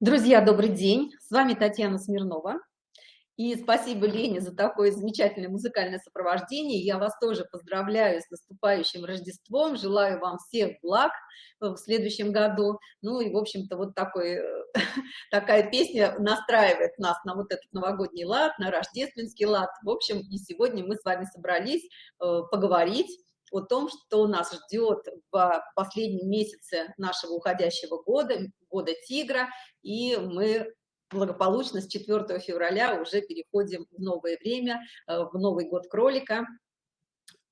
Друзья, добрый день! С вами Татьяна Смирнова. И спасибо Лене за такое замечательное музыкальное сопровождение. Я вас тоже поздравляю с наступающим Рождеством. Желаю вам всех благ в следующем году. Ну и, в общем-то, вот такой, такая песня настраивает нас на вот этот новогодний лад, на рождественский лад. В общем, и сегодня мы с вами собрались э, поговорить о том, что нас ждет в последнем месяце нашего уходящего года, года тигра, и мы благополучно с 4 февраля уже переходим в новое время, э, в Новый год кролика,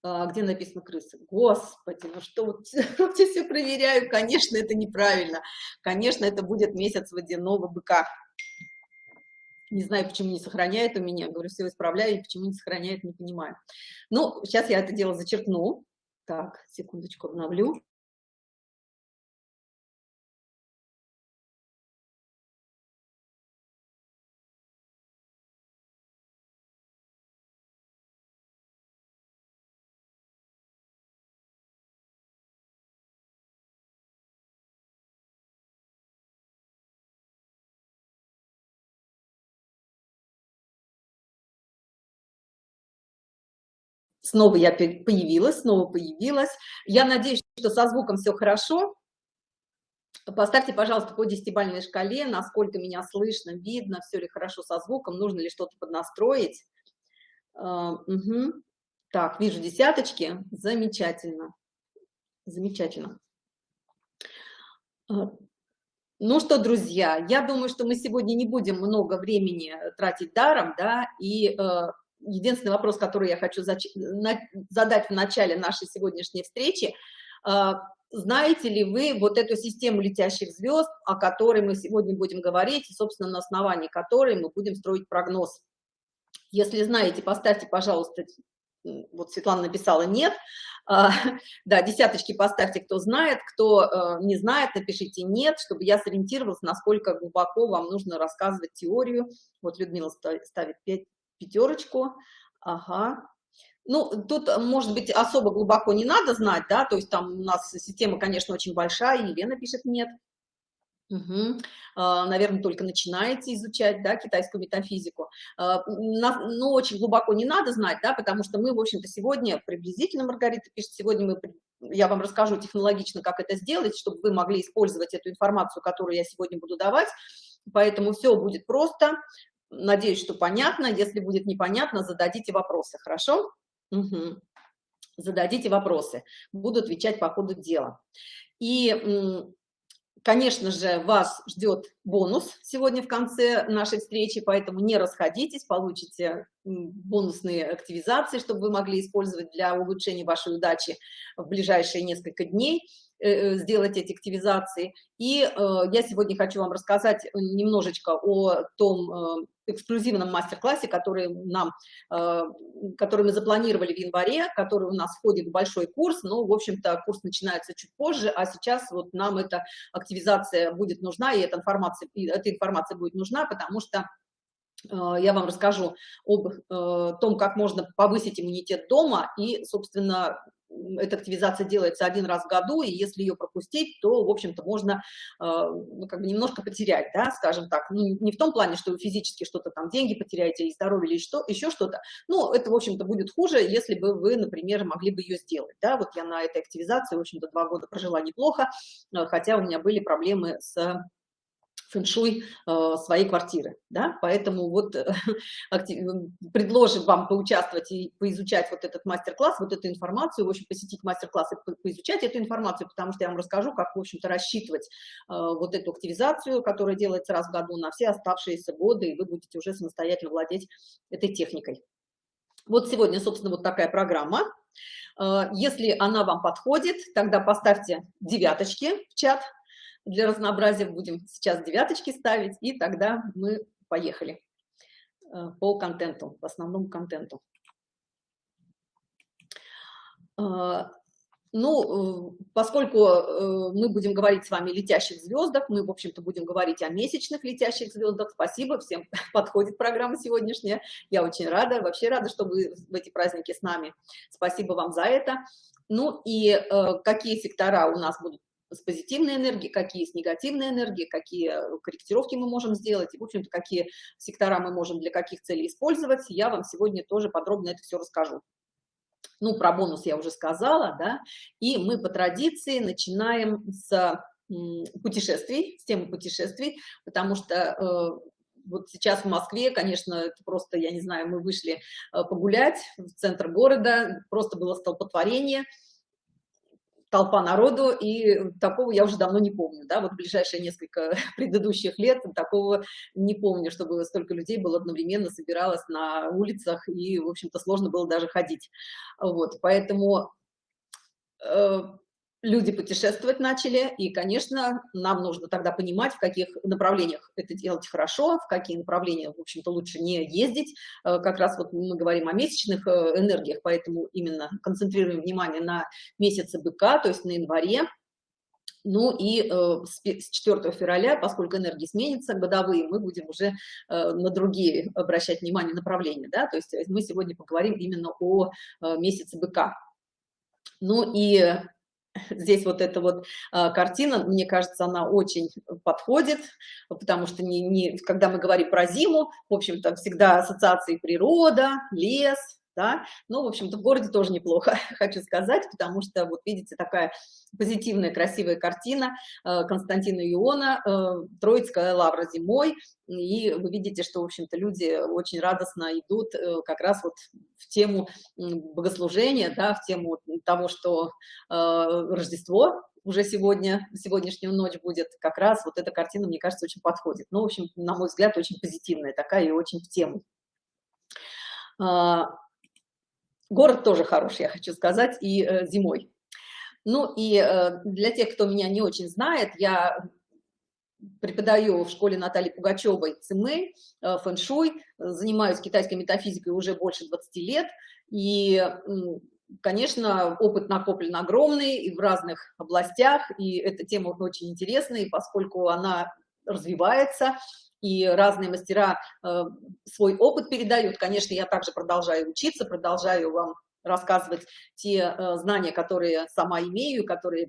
э, где написано крысы. Господи, ну что, вот, я все проверяю, конечно, это неправильно. Конечно, это будет месяц водяного быка. Не знаю, почему не сохраняет у меня. Говорю, все исправляю, и почему не сохраняет, не понимаю. Ну, сейчас я это дело зачеркну. Так, секундочку, обновлю. Снова я появилась, снова появилась. Я надеюсь, что со звуком все хорошо. Поставьте, пожалуйста, по десятибалльной шкале, насколько меня слышно, видно, все ли хорошо со звуком, нужно ли что-то поднастроить. Угу. Так, вижу десяточки. Замечательно. Замечательно. А, ну что, друзья, я думаю, что мы сегодня не будем много времени тратить даром, да, и э, единственный вопрос, который я хочу задать в начале нашей сегодняшней встречи. А, знаете ли вы вот эту систему летящих звезд, о которой мы сегодня будем говорить, и, собственно, на основании которой мы будем строить прогноз? Если знаете, поставьте, пожалуйста, вот Светлана написала «нет». А, да, десяточки поставьте, кто знает, кто э, не знает, напишите «нет», чтобы я сориентировалась, насколько глубоко вам нужно рассказывать теорию. Вот Людмила ставит 5, пятерочку, ага. Ну, тут, может быть, особо глубоко не надо знать, да, то есть там у нас система, конечно, очень большая, Елена пишет «нет». Угу. Наверное, только начинаете изучать да, китайскую метафизику. А, ну, очень глубоко не надо знать, да, потому что мы, в общем-то, сегодня, приблизительно, Маргарита пишет, сегодня мы, я вам расскажу технологично, как это сделать, чтобы вы могли использовать эту информацию, которую я сегодня буду давать. Поэтому все будет просто. Надеюсь, что понятно. Если будет непонятно, зададите вопросы, хорошо? Угу. Зададите вопросы. Буду отвечать по ходу дела. И, конечно же, вас ждет бонус сегодня в конце нашей встречи, поэтому не расходитесь, получите бонусные активизации, чтобы вы могли использовать для улучшения вашей удачи в ближайшие несколько дней. Э, э, сделать эти активизации. И э, я сегодня хочу вам рассказать немножечко о том эксклюзивном мастер-классе, который нам, который мы запланировали в январе, который у нас входит в большой курс, но, в общем-то, курс начинается чуть позже, а сейчас вот нам эта активизация будет нужна, и эта информация, и эта информация будет нужна, потому что я вам расскажу об том, как можно повысить иммунитет дома и, собственно, эта активизация делается один раз в году, и если ее пропустить, то, в общем-то, можно э, ну, как бы немножко потерять, да, скажем так. Ну, не в том плане, что вы физически что-то там, деньги потеряете, или здоровье, или что, еще что-то. Но это, в общем-то, будет хуже, если бы вы, например, могли бы ее сделать, да. Вот я на этой активизации, в общем-то, два года прожила неплохо, э, хотя у меня были проблемы с фэншуй э, своей квартиры, да, поэтому вот э, актив, предложим вам поучаствовать и поизучать вот этот мастер-класс, вот эту информацию, в общем, посетить мастер-класс и по поизучать эту информацию, потому что я вам расскажу, как, в общем-то, рассчитывать э, вот эту активизацию, которая делается раз в году на все оставшиеся годы, и вы будете уже самостоятельно владеть этой техникой. Вот сегодня, собственно, вот такая программа. Э, если она вам подходит, тогда поставьте девяточки в чат, для разнообразия будем сейчас девяточки ставить, и тогда мы поехали э, по контенту, по основному контенту. Э, ну, э, поскольку мы будем говорить с вами о летящих звездах, мы, в общем-то, будем говорить о месячных летящих звездах. Спасибо, всем подходит программа сегодняшняя. Я очень рада, вообще рада, что вы в эти праздники с нами. Спасибо вам за это. Ну и какие сектора у нас будут с позитивной энергией, какие с негативной энергией, какие корректировки мы можем сделать, и, в общем-то, какие сектора мы можем для каких целей использовать, я вам сегодня тоже подробно это все расскажу. Ну, про бонус я уже сказала, да, и мы по традиции начинаем с путешествий, с темы путешествий, потому что э, вот сейчас в Москве, конечно, это просто, я не знаю, мы вышли э, погулять в центр города, просто было столпотворение, толпа народу, и такого я уже давно не помню, да, вот ближайшие несколько предыдущих лет такого не помню, чтобы столько людей было одновременно собиралось на улицах, и, в общем-то, сложно было даже ходить, вот, поэтому э, люди путешествовать начали, и, конечно, нам нужно тогда понимать, в каких направлениях это делать хорошо, в какие направления, в общем-то, лучше не ездить. Э, как раз вот мы говорим о месячных э, энергиях, поэтому именно концентрируем внимание на месяце быка, то есть на январе. Ну и э, с 4 февраля, поскольку энергии сменятся, годовые, мы будем уже на другие обращать внимание направления, да, то есть мы сегодня поговорим именно о месяце быка. Ну и здесь вот эта вот а, картина, мне кажется, она очень подходит, потому что не, не, когда мы говорим про зиму, в общем-то, всегда ассоциации природа, лес, да, ну, в общем-то, в городе тоже неплохо, хочу сказать, потому что, вот видите, такая позитивная, красивая картина э, Константина Иона, э, Троицкая лавра зимой, и вы видите, что, в общем-то, люди очень радостно идут э, как раз вот в тему богослужения, да, в тему того, что Рождество уже сегодня, сегодняшнюю ночь будет, как раз вот эта картина, мне кажется, очень подходит. Ну, в общем, на мой взгляд, очень позитивная такая и очень в тему. Город тоже хороший, я хочу сказать, и э, зимой. Ну и э, для тех, кто меня не очень знает, я преподаю в школе Натальи Пугачевой ЦМЭ, э, фэн-шуй, занимаюсь китайской метафизикой уже больше 20 лет, и, конечно, опыт накоплен огромный и в разных областях, и эта тема очень интересная, поскольку она развивается, и разные мастера э, свой опыт передают. Конечно, я также продолжаю учиться, продолжаю вам рассказывать те э, знания, которые сама имею, которые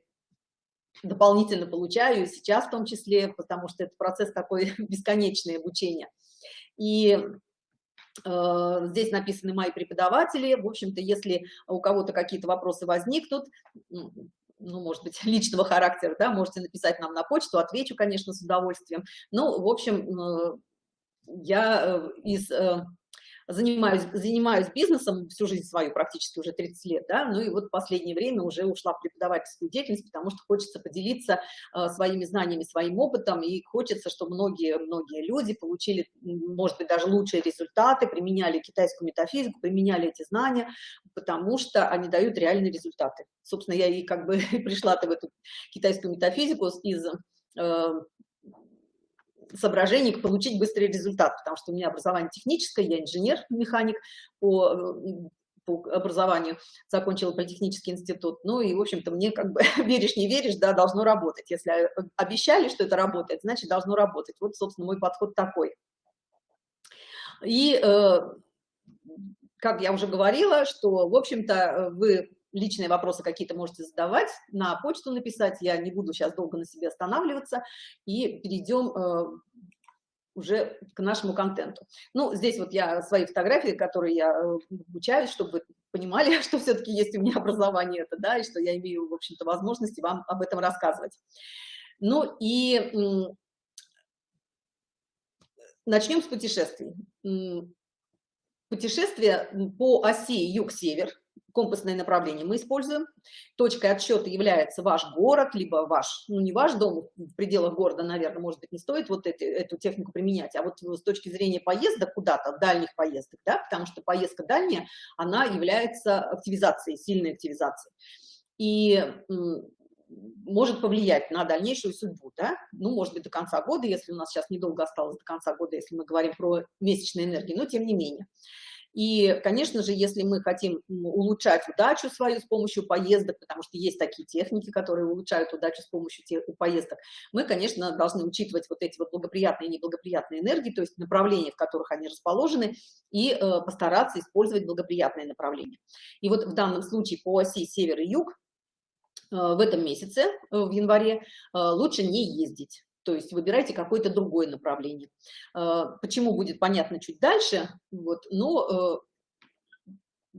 дополнительно получаю сейчас в том числе, потому что это процесс такой бесконечный обучения. И э, здесь написаны мои преподаватели. В общем-то, если у кого-то какие-то вопросы возникнут, ну, может быть, личного характера, да, можете написать нам на почту, отвечу, конечно, с удовольствием. Ну, в общем, э, я э, из э, занимаюсь, занимаюсь бизнесом всю жизнь свою, практически уже 30 лет, да, ну и вот последнее время уже ушла в преподавательскую деятельность, потому что хочется поделиться э, своими знаниями, своим опытом, и хочется, чтобы многие-многие люди получили, может быть, даже лучшие результаты, применяли китайскую метафизику, применяли эти знания, потому что они дают реальные результаты. Собственно, я и как бы пришла-то в эту китайскую метафизику из э, соображений получить быстрый результат, потому что у меня образование техническое, я инженер-механик по, по образованию, закончила политехнический институт, ну и, в общем-то, мне как бы веришь, не веришь, да, должно работать. Если обещали, что это работает, значит, должно работать. Вот, собственно, мой подход такой. И, э, как я уже говорила, что, в общем-то, вы личные вопросы какие-то можете задавать, на почту написать, я не буду сейчас долго на себе останавливаться, и перейдем э, уже к нашему контенту. Ну, здесь вот я свои фотографии, которые я э, обучаюсь, чтобы вы понимали, что все-таки есть у меня образование это, да, и что я имею, в общем-то, возможности вам об этом рассказывать. Ну и начнем с путешествий. Путешествие по оси юг-север – компасное направление мы используем. Точкой отсчета является ваш город, либо ваш, ну не ваш дом, в пределах города, наверное, может быть, не стоит вот эти, эту технику применять, а вот с точки зрения поездок куда-то, дальних поездок, да, потому что поездка дальняя, она является активизацией, сильной активизацией. И может повлиять на дальнейшую судьбу, да? ну, может быть, до конца года, если у нас сейчас недолго осталось до конца года, если мы говорим про месячные энергии, но тем не менее. И, конечно же, если мы хотим улучшать удачу свою с помощью поездок, потому что есть такие техники, которые улучшают удачу с помощью тех, поездок, мы, конечно, должны учитывать вот эти вот благоприятные и неблагоприятные энергии, то есть направления, в которых они расположены, и э, постараться использовать благоприятные направления. И вот в данном случае по оси север и юг в этом месяце, в январе, лучше не ездить. То есть выбирайте какое-то другое направление. Почему будет понятно чуть дальше, вот, но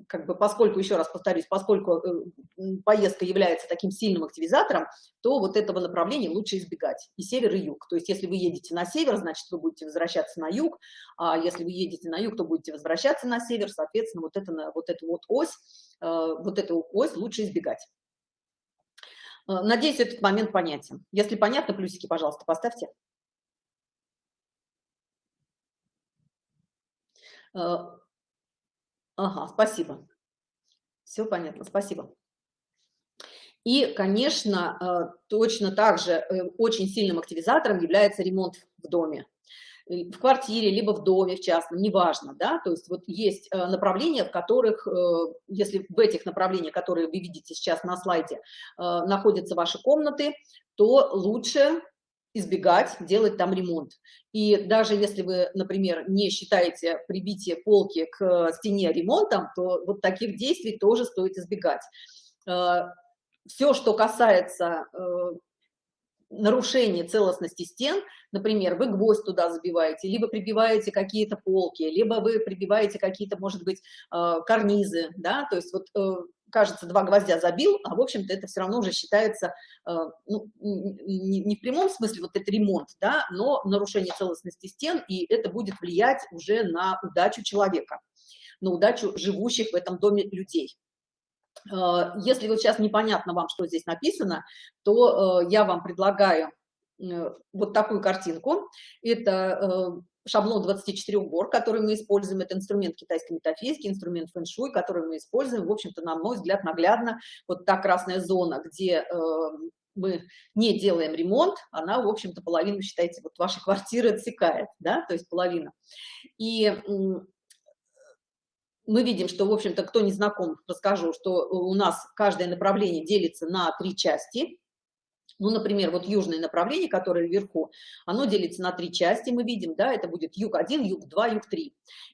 как бы поскольку, еще раз повторюсь, поскольку э, поездка является таким сильным активизатором, то вот этого направления лучше избегать, и север, и юг. То есть если вы едете на север, значит, вы будете возвращаться на юг, а если вы едете на юг, то будете возвращаться на север, соответственно, вот, это, вот эту вот ось, э, вот эту ось лучше избегать. Э, надеюсь, этот момент понятен. Если понятно, плюсики, пожалуйста, поставьте. Ага, спасибо. Все понятно, спасибо. И, конечно, э, точно так же э, очень сильным активизатором является ремонт в доме в квартире, либо в доме, в частном, неважно, да, то есть вот есть э, направления, в которых, если в этих направлениях, которые вы видите сейчас на слайде, находятся ваши комнаты, то лучше избегать делать там ремонт. И даже если вы, например, не считаете прибитие полки к стене ремонтом, то вот таких действий тоже стоит избегать. Э, Все, что касается э, нарушения целостности стен, например, вы гвоздь туда забиваете, либо прибиваете какие-то полки, либо вы прибиваете какие-то, может быть, э, карнизы, да, то есть вот кажется, два гвоздя забил, а в общем-то это все равно уже считается, э, ну, не, в прямом смысле вот это ремонт, да, но нарушение целостности стен, и это будет влиять уже на удачу человека, на удачу живущих в этом доме людей. Э, если вот сейчас непонятно вам, что здесь написано, то э, я вам предлагаю вот такую картинку. Это шаблон 24 гор, который мы используем, это инструмент китайской метафизики, инструмент фэн-шуй, который мы используем, в общем-то, на мой взгляд, наглядно, вот та красная зона, где э, мы не делаем ремонт, она, в общем-то, половину, считайте, вот вашей квартиры отсекает, да, то есть половина. И мы видим, что, в общем-то, кто не знаком, расскажу, что у нас каждое направление делится на три части, ну, например, вот южное направление, которое вверху, оно делится на три части, мы видим, да, это будет юг-1, юг-2, юг-3.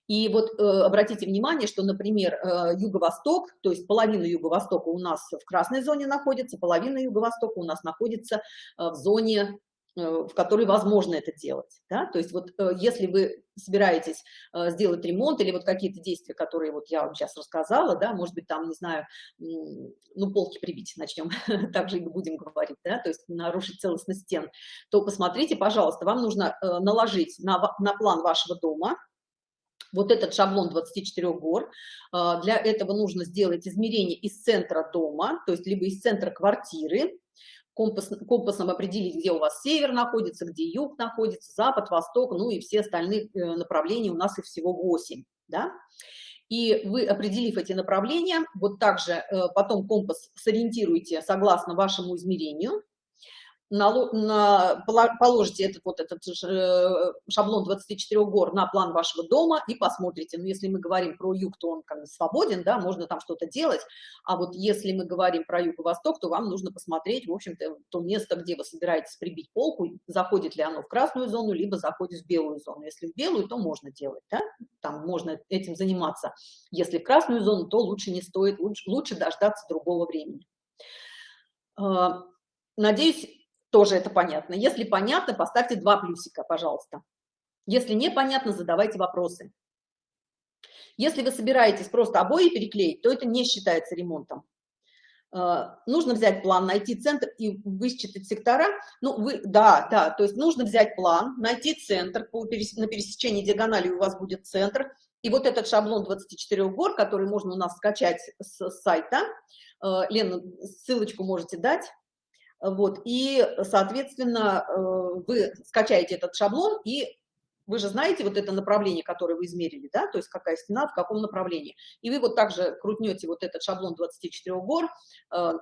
И вот э, обратите внимание, что, например, э, юго-восток, то есть половина юго-востока у нас в красной зоне находится, половина юго-востока у нас находится э, в зоне в которой возможно это делать. Да? То есть вот э, если вы собираетесь э, сделать ремонт или вот какие-то действия, которые вот я вам сейчас рассказала, да, может быть, там, не знаю, ну, полки прибить начнем, также и будем говорить, да, то есть нарушить целостность стен, то посмотрите, пожалуйста, вам нужно наложить на, на план вашего дома, вот этот шаблон 24 гор. Для этого нужно сделать измерение из центра дома, то есть либо из центра квартиры, компас, компасом определить, где у вас север находится, где юг находится, запад, восток, ну и все остальные э, направления, у нас их всего 8, да. И вы, определив эти направления, вот также э, потом компас сориентируете согласно вашему измерению, положите этот вот этот э, шаблон 24 гор на план вашего дома и посмотрите. Ну, если мы говорим про юг, то он как бы свободен, да, можно там что-то делать. А вот если мы говорим про юг и восток, то вам нужно посмотреть, в общем-то, то место, где вы собираетесь прибить полку, заходит ли оно в красную зону, либо заходит в белую зону. Если в белую, то можно делать, да, там можно этим заниматься. Если в красную зону, то лучше не стоит, лучше, лучше дождаться другого времени. А, надеюсь, тоже это понятно. Если понятно, поставьте два плюсика, пожалуйста. Если непонятно, задавайте вопросы. Если вы собираетесь просто обои переклеить, то это не считается ремонтом. Uh, нужно взять план, найти центр и высчитать сектора. Ну, вы, да, да, то есть нужно взять план, найти центр, по на пересечении диагонали у вас будет центр. И вот этот шаблон 24 гор, который можно у нас скачать с, с сайта, uh, Лена, ссылочку можете дать, вот, и, соответственно, э, вы скачаете этот шаблон, и вы же знаете вот это направление, которое вы измерили, да, то есть какая стена, в каком направлении. И вы вот также крутнете вот этот шаблон 24 гор, э,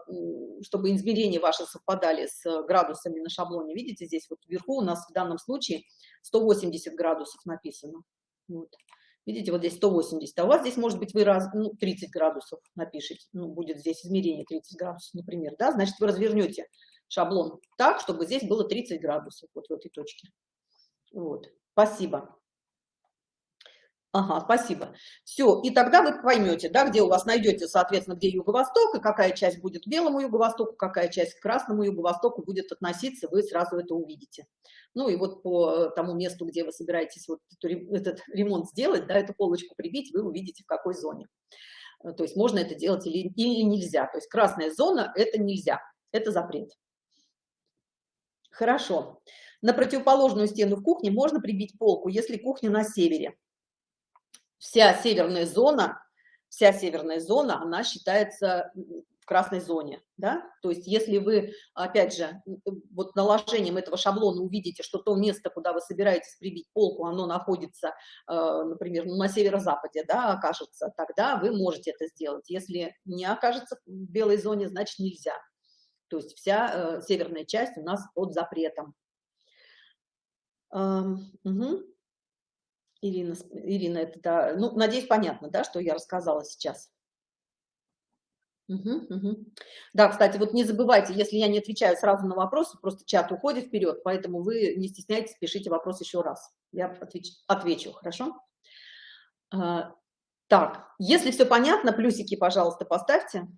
чтобы измерения ваши совпадали с градусами на шаблоне. Видите, здесь вот вверху у нас в данном случае 180 градусов написано. Вот. Видите, вот здесь 180, а у вас здесь, может быть, вы раз, ну, 30 градусов напишите, ну, будет здесь измерение 30 градусов, например, да, значит, вы развернете шаблон так, чтобы здесь было 30 градусов, вот в этой точке. Вот, спасибо. Ага, спасибо. Все, и тогда вы поймете, да, где у вас найдете, соответственно, где юго-восток, и какая часть будет белому юго-востоку, какая часть к красному юго-востоку будет относиться, вы сразу это увидите. Ну и вот по тому месту, где вы собираетесь вот этот ремонт сделать, да, эту полочку прибить, вы увидите, в какой зоне. Э, то есть можно это делать или, или нельзя. То есть красная зона – это нельзя, это запрет. Хорошо. На противоположную стену в кухне можно прибить полку, если кухня на севере вся северная зона, вся северная зона, она считается в красной зоне, да, то есть если вы, опять же, вот наложением этого шаблона увидите, что то место, куда вы собираетесь прибить полку, оно находится, э, например, на северо-западе, да, окажется, тогда вы можете это сделать, если не окажется в белой зоне, значит нельзя, то есть вся э, северная часть у нас под запретом. Угу. Ирина, Ирина, это, да, ну, надеюсь, понятно, да, что я рассказала сейчас. Угу, угу. Да, кстати, вот не забывайте, если я не отвечаю сразу на вопросы, просто чат уходит вперед, поэтому вы не стесняйтесь, пишите вопрос еще раз. Я отвеч, отвечу, хорошо? А, так, если все понятно, плюсики, пожалуйста, поставьте.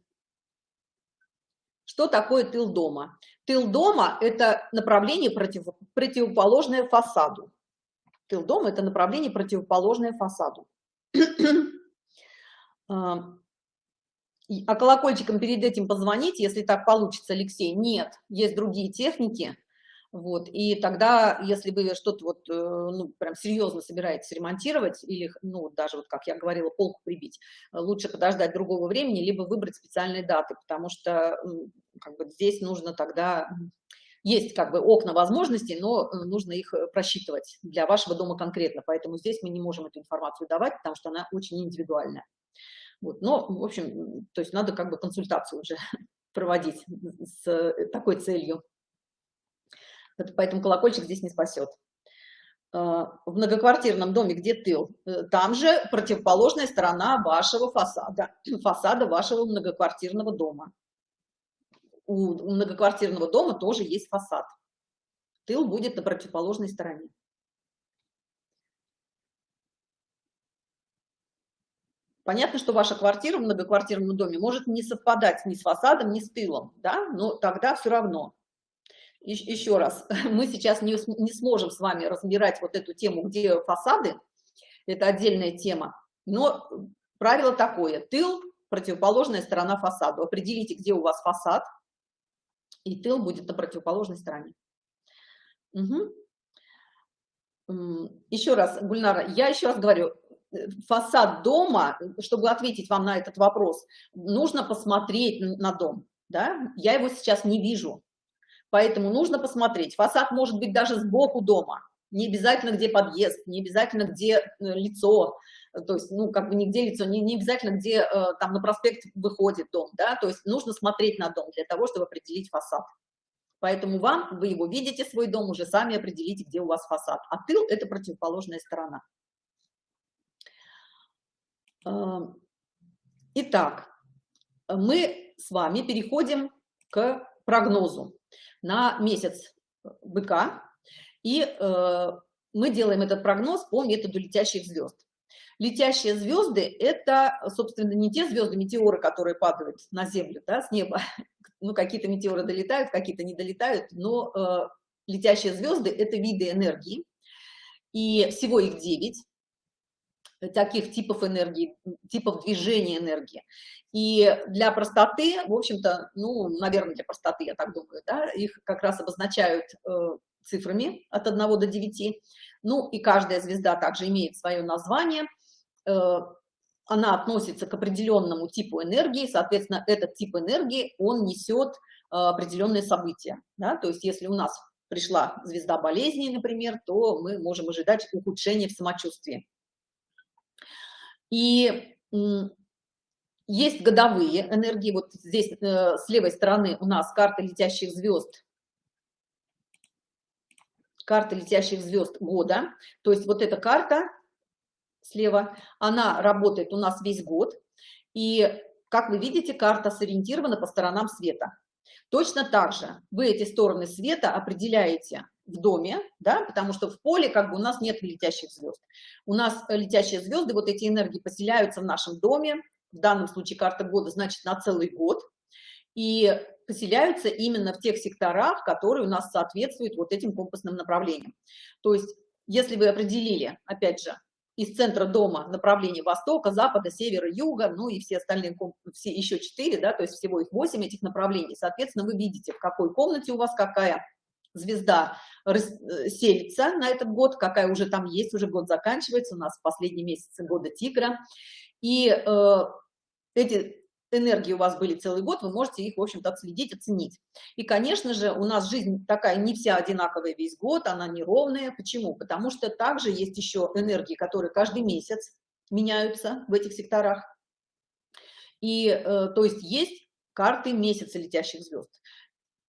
Что такое тыл дома? Тыл дома – это направление против, противоположное фасаду тыл дома – это направление, противоположное фасаду. А, а колокольчиком перед этим позвонить, если так получится, Алексей? Нет, есть другие техники. Вот, и тогда, если вы что-то вот, э, ну, прям серьезно собираетесь ремонтировать, или, ну, даже вот, как я говорила, полку прибить, лучше подождать другого времени, либо выбрать специальные даты, потому что, как бы, здесь нужно тогда есть как бы окна возможностей, но э, нужно их э, просчитывать для вашего дома конкретно, поэтому здесь мы не можем эту информацию давать, потому что она очень индивидуальная. Вот, но, в общем, то есть надо как бы консультацию уже проводить с э, такой целью. Поэтому колокольчик здесь не спасет. В многоквартирном доме, где тыл, там же противоположная сторона вашего фасада, фасада вашего многоквартирного дома у многоквартирного дома тоже есть фасад. Тыл будет на противоположной стороне. Понятно, что ваша квартира в многоквартирном доме может не совпадать ни с фасадом, ни с тылом, да, но тогда все равно. Еще раз, мы сейчас не, не сможем с вами разбирать вот эту тему, где фасады, это отдельная тема, но правило такое, тыл – противоположная сторона фасаду. Определите, где у вас фасад, и тыл будет на противоположной стороне. Угу. Еще раз, Гульнара, я еще раз говорю, э, фасад дома, чтобы ответить вам на этот вопрос, нужно посмотреть на дом, да, я его сейчас не вижу, поэтому нужно посмотреть. Фасад может быть даже сбоку дома, не обязательно где подъезд, не обязательно где э, лицо, то есть, ну, как бы нигде лицо, не, не обязательно, где э, там на проспект выходит дом, да, то есть нужно смотреть на дом для того, чтобы определить фасад. Поэтому вам, вы его видите, свой дом, уже сами определите, где у вас фасад. А тыл – это противоположная сторона. Эм, итак, мы с вами переходим к прогнозу на месяц быка, и э, мы делаем этот прогноз по методу летящих звезд. Летящие звезды – это, собственно, не те звезды, метеоры, которые падают на Землю, да, с неба. Ну, какие-то метеоры долетают, какие-то не долетают, но э, летящие звезды – это виды энергии, и всего их 9 таких типов энергии, типов движения энергии. И для простоты, в общем-то, ну, наверное, для простоты, я так думаю, да, их как раз обозначают э, цифрами от 1 до 9. Ну, и каждая звезда также имеет свое название – она относится к определенному типу энергии, соответственно, этот тип энергии, он несет э, определенные события. Да? То есть если у нас пришла звезда болезни, например, то мы можем ожидать ухудшения в самочувствии. И есть годовые энергии. Вот здесь э, с левой стороны у нас карта летящих звезд. Карта летящих звезд года. То есть вот эта карта слева, она работает у нас весь год. И, как вы видите, карта сориентирована по сторонам света. Точно так же вы эти стороны света определяете в доме, да, потому что в поле как бы у нас нет летящих звезд. У нас летящие звезды, вот эти энергии поселяются в нашем доме, в данном случае карта года, значит, на целый год, и поселяются именно в тех секторах, которые у нас соответствуют вот этим компасным направлениям. То есть, если вы определили, опять же, из центра дома направление востока, запада, севера, юга, ну и все остальные, все еще четыре, да, то есть всего их восемь этих направлений. Соответственно, вы видите, в какой комнате у вас какая звезда э, селится на этот год, какая уже там есть, уже год заканчивается, у нас последний месяц года тигра. И э, эти энергии у вас были целый год, вы можете их, в общем-то, отследить, оценить. И, конечно же, у нас жизнь такая не вся одинаковая весь год, она неровная. Почему? Потому что также есть еще энергии, которые каждый месяц меняются в этих секторах. И, э, то есть, есть карты месяца летящих звезд.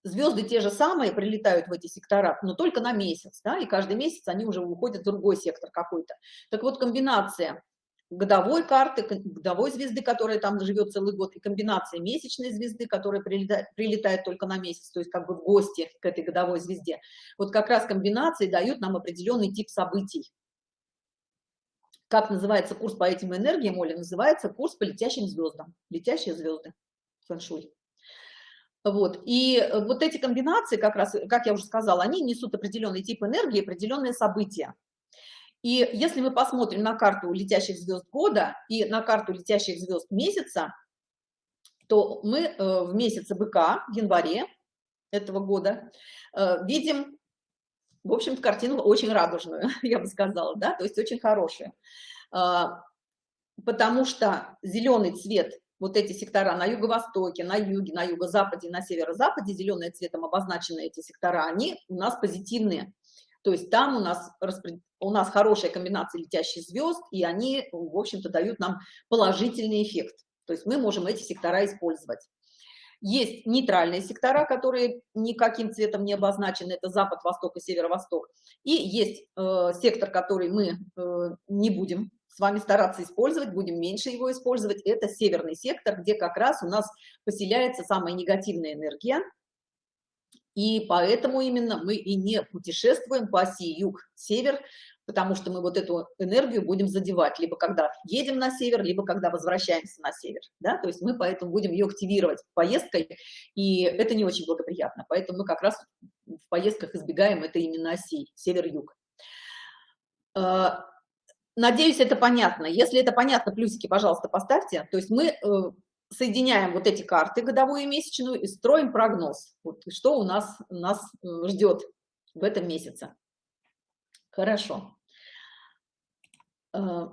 Звезды те же самые прилетают в эти сектора, но только на месяц, да, и каждый месяц они уже уходят в другой сектор какой-то. Так вот, комбинация годовой карты, годовой звезды, которая там живет целый год, и комбинация месячной звезды, которая прилетает, прилетает только на месяц, то есть как бы в гости к этой годовой звезде. Вот как раз комбинации дают нам определенный тип событий. Как называется курс по этим энергиям, Оля, называется курс по летящим звездам. Летящие звезды. Фэншуй. Вот. И вот эти комбинации, как раз, как я уже сказала, они несут определенный тип энергии, определенные события. И если мы посмотрим на карту летящих звезд года и на карту летящих звезд месяца, то мы э, в месяце быка, в январе этого года, э, видим, в общем-то, картину очень радужную, я бы сказала, да, то есть очень хорошую. А, потому что зеленый цвет, вот эти сектора на юго-востоке, на юге, на юго-западе, на северо-западе, зеленым цветом обозначены эти сектора, они у нас позитивные. То есть там у нас, у нас хорошая комбинация летящих звезд, и они, в общем-то, дают нам положительный эффект. То есть мы можем эти сектора использовать. Есть нейтральные сектора, которые никаким цветом не обозначены, это запад, восток и северо-восток. И есть э, сектор, который мы э, не будем с вами стараться использовать, будем меньше его использовать. Это северный сектор, где как раз у нас поселяется самая негативная энергия, и поэтому именно мы и не путешествуем по оси юг-север, потому что мы вот эту энергию будем задевать, либо когда едем на север, либо когда возвращаемся на север, да, то есть мы поэтому будем ее активировать поездкой, и это не очень благоприятно, поэтому мы как раз в поездках избегаем это именно оси север-юг. А, надеюсь, это понятно. Если это понятно, плюсики, пожалуйста, поставьте. То есть мы э, соединяем вот эти карты, годовую и месячную, и строим прогноз. Вот, что у нас, нас э, ждет в этом месяце. Хорошо. Э,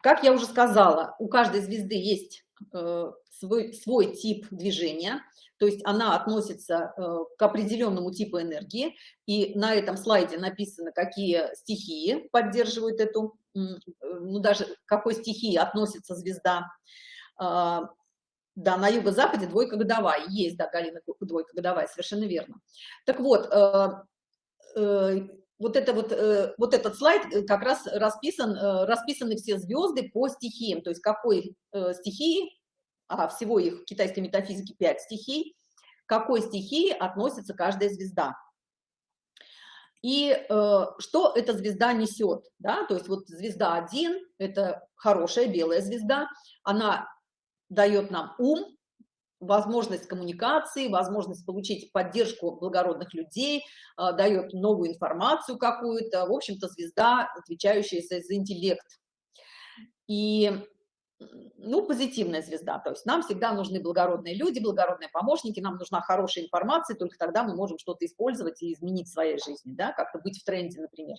как я уже сказала, у каждой звезды есть э, свой, свой тип движения, то есть она относится к определенному типу энергии, и на этом слайде написано, какие стихии поддерживают эту, ну даже какой стихии относится звезда. Да, на юго-западе двойка годовая. Есть, да, Галина, двойка годовая, совершенно верно. Так вот, э, э, вот, это вот, э, вот этот слайд как раз расписан, расписаны все звезды по стихиям, то есть какой стихии, а всего их в китайской метафизике 5 стихий, какой стихии относится каждая звезда. И э, что эта звезда несет, да, то есть вот звезда 1 – это хорошая белая звезда, она дает нам ум, возможность коммуникации, возможность получить поддержку благородных людей, а, дает новую информацию какую-то, в общем-то, звезда, отвечающая за интеллект. И, ну, позитивная звезда, то есть нам всегда нужны благородные люди, благородные помощники, нам нужна хорошая информация, только тогда мы можем что-то использовать и изменить в своей жизни, да, как-то быть в тренде, например.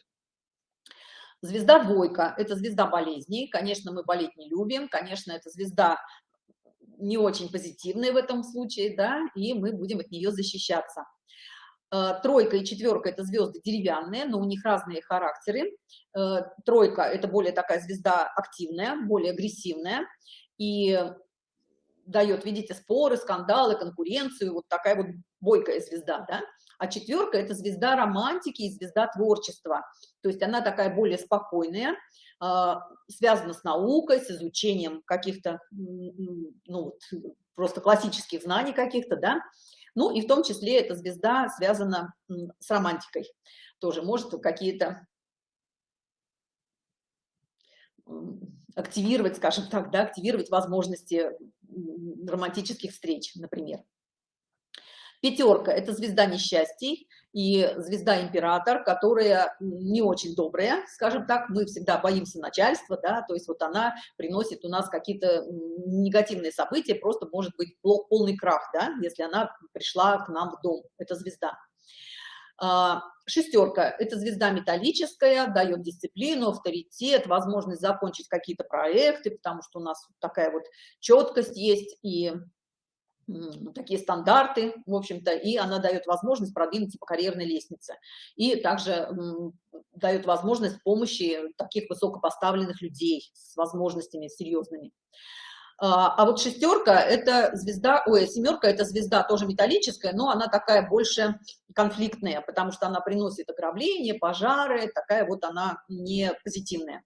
Звезда двойка – это звезда болезней. Конечно, мы болеть не любим. Конечно, это звезда не очень позитивные в этом случае, да, и мы будем от нее защищаться. Э, тройка и четверка – это звезды деревянные, но у них разные характеры. Э, тройка – это более такая звезда активная, более агрессивная, и дает, видите, споры, скандалы, конкуренцию, вот такая вот бойкая звезда, да. А четверка – это звезда романтики и звезда творчества, то есть она такая более спокойная, связано с наукой, с изучением каких-то, ну, просто классических знаний каких-то, да, Ну и в том числе эта звезда связана с романтикой. Тоже может какие-то активировать, скажем так, да, активировать возможности романтических встреч, например. Пятерка – это звезда несчастий и звезда император, которая не очень добрая, скажем так, мы всегда боимся начальства, да, то есть вот она приносит у нас какие-то негативные события, просто может быть полный крах, да, если она пришла к нам в дом, это звезда. А, шестерка – это звезда металлическая, дает дисциплину, авторитет, возможность закончить какие-то проекты, потому что у нас такая вот четкость есть. И такие стандарты, в общем-то, и она дает возможность продвинуться по карьерной лестнице. И также дает возможность помощи таких высокопоставленных людей с возможностями серьезными. А, а вот шестерка – это звезда, ой, семерка – это звезда тоже металлическая, но она такая больше конфликтная, потому что она приносит ограбления, пожары, такая вот она не позитивная.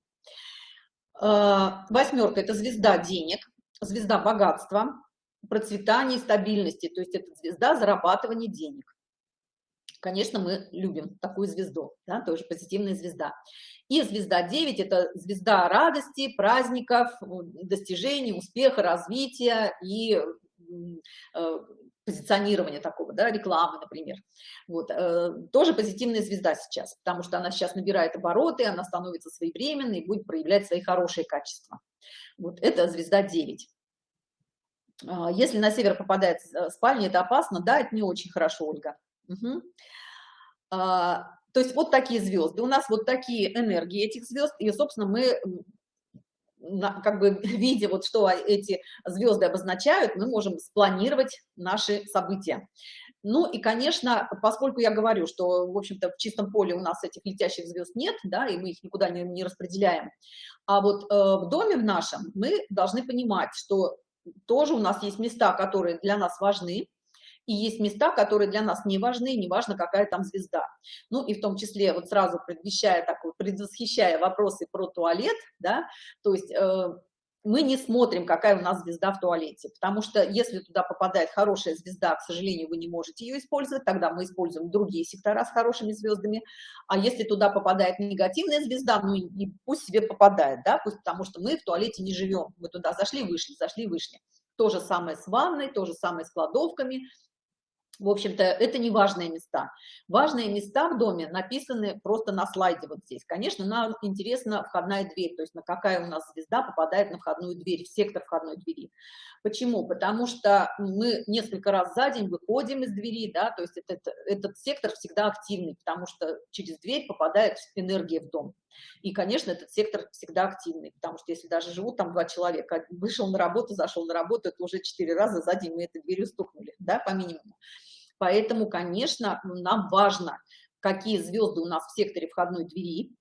А, восьмерка – это звезда денег, звезда богатства, процветания стабильности, то есть это звезда зарабатывания денег. Конечно, мы любим такую звезду, да, тоже позитивная звезда. И звезда 9 – это звезда радости, праздников, достижений, успеха, развития и э, позиционирования такого, да, рекламы, например. Вот, э, тоже позитивная звезда сейчас, потому что она сейчас набирает обороты, она становится своевременной и будет проявлять свои хорошие качества. Вот это звезда 9. А, если на север попадает э, спальня, это опасно? Да, это не очень хорошо, Ольга. Угу. А, то есть вот такие звезды. У нас вот такие энергии этих звезд, и, собственно, мы как бы видя вот что эти звезды обозначают, мы можем спланировать наши события. Ну и, конечно, поскольку я говорю, что, в общем-то, в чистом поле у нас этих летящих звезд нет, да, и мы их никуда не, не распределяем, а вот э, в доме в нашем мы должны понимать, что тоже у нас есть места, которые для нас важны, и есть места, которые для нас не важны, неважно, какая там звезда. Ну и в том числе, вот сразу предвещая такой, предвосхищая вопросы про туалет, да, то есть э, мы не смотрим, какая у нас звезда в туалете, потому что если туда попадает хорошая звезда, к сожалению, вы не можете ее использовать, тогда мы используем другие сектора с хорошими звездами, а если туда попадает негативная звезда, ну и пусть себе попадает, да, пусть, потому что мы в туалете не живем, мы туда зашли, вышли, зашли, вышли. То же самое с ванной, то же самое с кладовками, в общем-то, это не важные места. Важные места в доме написаны просто на слайде вот здесь. Конечно, нам интересна входная дверь, то есть на какая у нас звезда попадает на входную дверь, в сектор входной двери. Почему? Потому что мы несколько раз за день выходим из двери, да, то есть этот, этот сектор всегда активный, потому что через дверь попадает энергия в дом. И, конечно, этот сектор всегда активный, потому что если даже живут там два человека, вышел на работу, зашел на работу, это уже четыре раза за день мы этой дверью стукнули, да, по минимуму. Поэтому, конечно, нам важно, какие звезды у нас в секторе входной двери,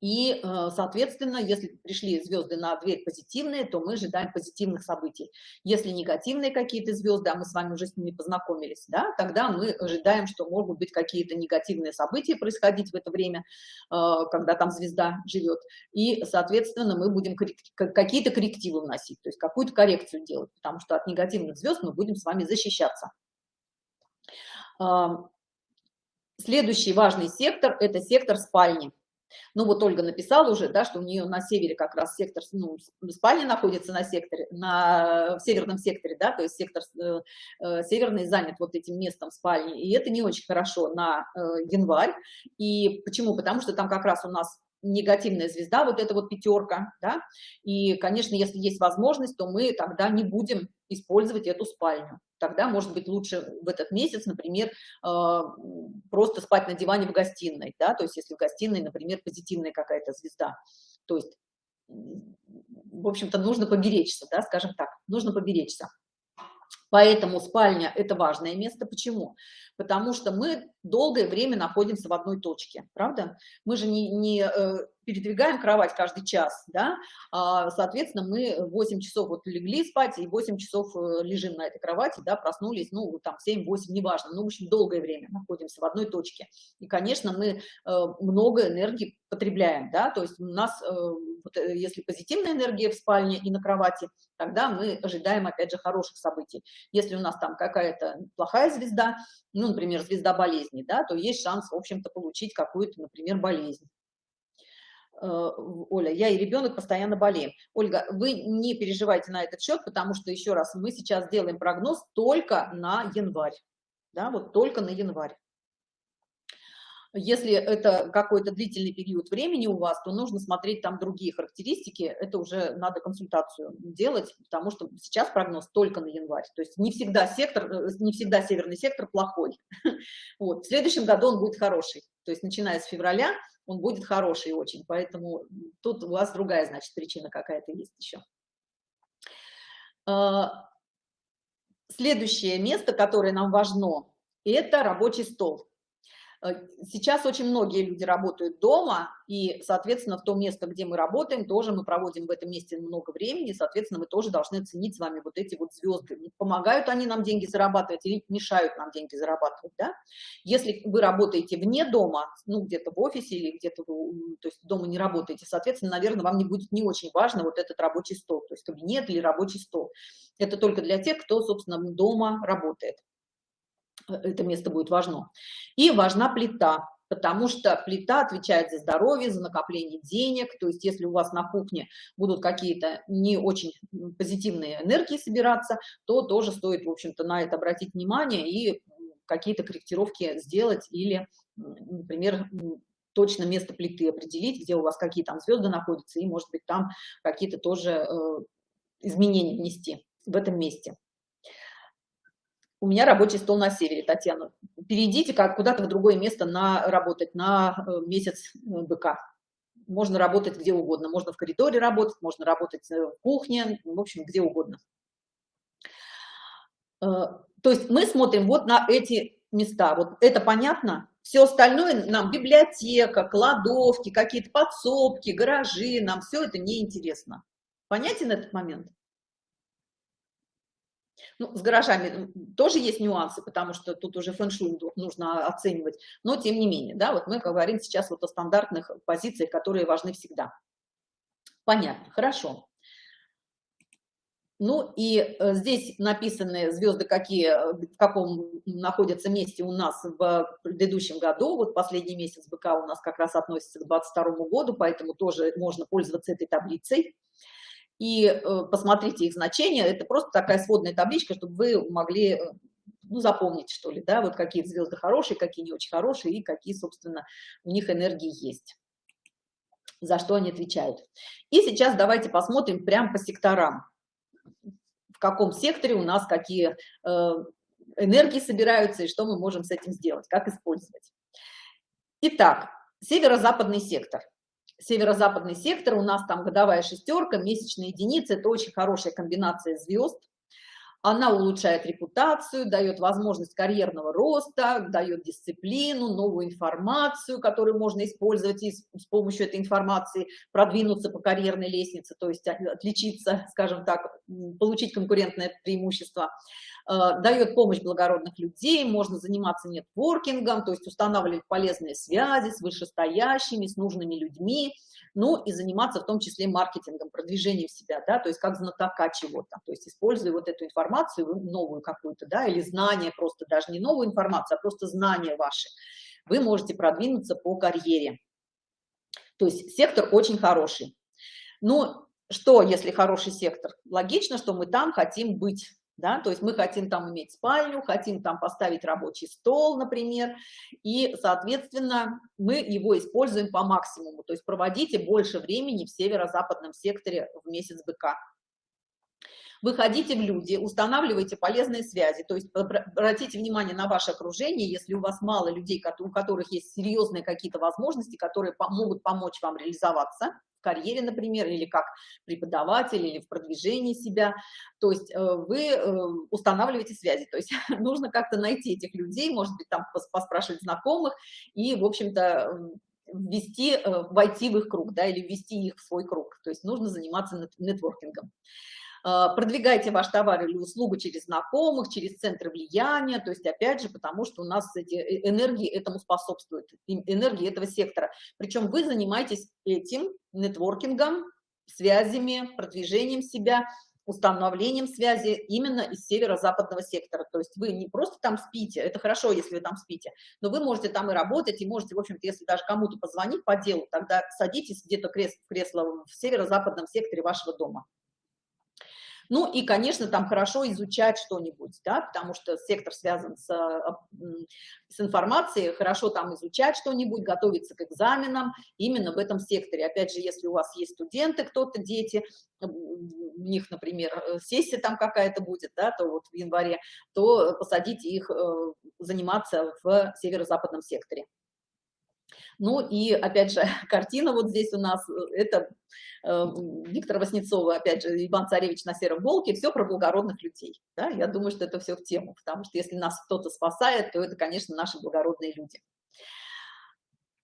и, э, соответственно, если пришли звезды на дверь позитивные, то мы ожидаем позитивных событий. Если негативные какие-то звезды, а мы с вами уже с ними познакомились, да, тогда мы ожидаем, что могут быть какие-то негативные события происходить в это время, э, когда там звезда живет. И, соответственно, мы будем какие-то коррективы вносить, то есть какую-то коррекцию делать, потому что от негативных звезд мы будем с вами защищаться. Следующий важный сектор – это сектор спальни. Ну вот Ольга написала уже, да, что у нее на севере как раз сектор, ну, спальня находится на секторе, на в северном секторе, да, то есть сектор э, э, северный занят вот этим местом спальни, и это не очень хорошо на э, январь. И почему? Потому что там как раз у нас негативная звезда, вот эта вот пятерка, да, и, конечно, если есть возможность, то мы тогда не будем использовать эту спальню. Тогда, может быть, лучше в этот месяц, например, э, просто спать на диване в гостиной, да, то есть если в гостиной, например, позитивная какая-то звезда, то есть, в общем-то, нужно поберечься, да, скажем так, нужно поберечься. Поэтому спальня – это важное место. Почему? Потому что мы долгое время находимся в одной точке, правда? Мы же не, не э, передвигаем кровать каждый час, да, а, соответственно, мы 8 часов вот легли спать и 8 часов э, лежим на этой кровати, да, проснулись, ну, там 7-8, неважно, ну, в общем, долгое время находимся в одной точке. И, конечно, мы э, много энергии потребляем, да, то есть у нас, вот, если позитивная энергия в спальне и на кровати, тогда мы ожидаем, опять же, хороших событий. Если у нас там какая-то плохая звезда, ну, например, звезда болезни, да, то есть шанс, в общем-то, получить какую-то, например, болезнь. Э, Оля, я и ребенок постоянно болеем. Ольга, вы не переживайте на этот счет, потому что, еще раз, мы сейчас делаем прогноз только на январь, да, вот только на январь. Если это какой-то длительный период времени у вас, то нужно смотреть там другие характеристики, это уже надо консультацию делать, потому что сейчас прогноз только на январь, то есть не всегда сектор, э, не всегда северный сектор плохой. Вот. В следующем году он будет хороший, то есть начиная с февраля он будет хороший очень, поэтому тут у вас другая, значит, причина какая-то есть еще. А, следующее место, которое нам важно, это рабочий стол. Э, сейчас очень многие люди работают дома, и, соответственно, в то место, где мы работаем, тоже мы проводим в этом месте много времени, соответственно, мы тоже должны ценить с вами вот эти вот звезды. Помогают они нам деньги зарабатывать или мешают нам деньги зарабатывать, да? Если вы работаете вне дома, ну, где-то в офисе или где-то, то есть дома не работаете, соответственно, наверное, вам не будет не очень важно вот этот рабочий стол, то есть кабинет или рабочий стол. Это только для тех, кто, собственно, дома работает это место будет важно. И важна плита, потому что плита отвечает за здоровье, за накопление денег, то есть если у вас на кухне будут какие-то не очень позитивные энергии собираться, то тоже стоит, в общем-то, на это обратить внимание и какие-то корректировки сделать или, например, точно место плиты определить, где у вас какие там звезды находятся, и, может быть, там какие-то тоже э, изменения внести в этом месте у меня рабочий стол на севере, Татьяна. Перейдите как куда-то в другое место на работать на э, месяц э, быка. Можно работать где угодно. Можно в коридоре работать, можно работать э, в кухне, в общем, где угодно. То есть мы смотрим вот на эти места. Вот это понятно? Все остальное нам библиотека, кладовки, какие-то подсобки, гаражи, нам все это неинтересно. Понятен этот момент? Ну, с гаражами тоже есть нюансы, потому что тут уже фэн-шуй нужно оценивать, но тем не менее, да, вот мы говорим сейчас вот о стандартных позициях, которые важны всегда. Понятно, хорошо. Ну и э, здесь написаны звезды, какие, э, в каком находятся месте у нас в предыдущем году. Вот последний месяц БК у нас как раз относится к 22 году, поэтому тоже можно пользоваться этой таблицей и э, посмотрите их значения. Это просто такая сводная табличка, чтобы вы могли э, ну, запомнить, что ли, да, вот какие звезды хорошие, какие не очень хорошие и какие, собственно, у них энергии есть, за что они отвечают. И сейчас давайте посмотрим прямо по секторам, в каком секторе у нас какие э, энергии собираются и что мы можем с этим сделать, как использовать. Итак, северо-западный сектор – северо-западный сектор, у нас там годовая шестерка, месячные единицы, это очень хорошая комбинация звезд. Она улучшает репутацию, дает возможность карьерного роста, дает дисциплину, новую информацию, которую можно использовать и с помощью этой информации продвинуться по карьерной лестнице, то есть отличиться, скажем так, получить конкурентное преимущество. Э, дает помощь благородных людей, можно заниматься нетворкингом, то есть устанавливать полезные связи с вышестоящими, с нужными людьми, ну и заниматься в том числе маркетингом, продвижением себя, да, то есть как знатока чего-то, то есть используя вот эту информацию новую какую-то, да, или знание просто, даже не новую информацию, а просто знания ваши, вы можете продвинуться по карьере. То есть сектор очень хороший. Ну, что, если хороший сектор? Логично, что мы там хотим быть да, то есть мы хотим там иметь спальню, хотим там поставить рабочий стол, например, и, соответственно, мы его используем по максимуму, то есть проводите больше времени в северо-западном секторе в месяц быка. Выходите в люди, устанавливайте полезные связи, то есть обратите внимание на ваше окружение, если у вас мало людей, у которых есть серьезные какие-то возможности, которые могут помочь вам реализоваться, в карьере, например, или как преподаватель, или в продвижении себя. То есть э, вы э, устанавливаете связи, то есть нужно как-то найти этих людей, может быть, там поспрашивать знакомых и, в общем-то, ввести, э, войти в их круг, да, или ввести их в свой круг. То есть нужно заниматься нетворкингом. Э, продвигайте ваш товар или услугу через знакомых, через центры влияния, то есть опять же, потому что у нас эти э, энергии этому способствуют, энергии этого сектора. Причем вы занимаетесь этим нетворкингом, связями, продвижением себя, установлением связи именно из северо-западного сектора. То есть вы не просто там спите, это хорошо, если вы там спите, но вы можете там и работать, и можете, в общем-то, если даже кому-то позвонить по делу, тогда садитесь где-то кресло, кресло в северо-западном секторе вашего дома. Ну и, конечно, там хорошо изучать что-нибудь, да, потому что сектор связан с, а, с информацией, хорошо там изучать что-нибудь, готовиться к экзаменам именно в этом секторе. Опять же, если у вас есть студенты, кто-то, дети, у них, например, э, сессия там какая-то будет, да, то вот в январе, то посадите их э, заниматься в северо-западном секторе. Ну и, опять же, картина вот здесь у нас, э, это э, Виктор Васнецова, опять же, Иван Царевич на сером волке, все про благородных людей. Да? Я думаю, что это все в тему, потому что если нас кто-то спасает, то это, конечно, наши благородные люди.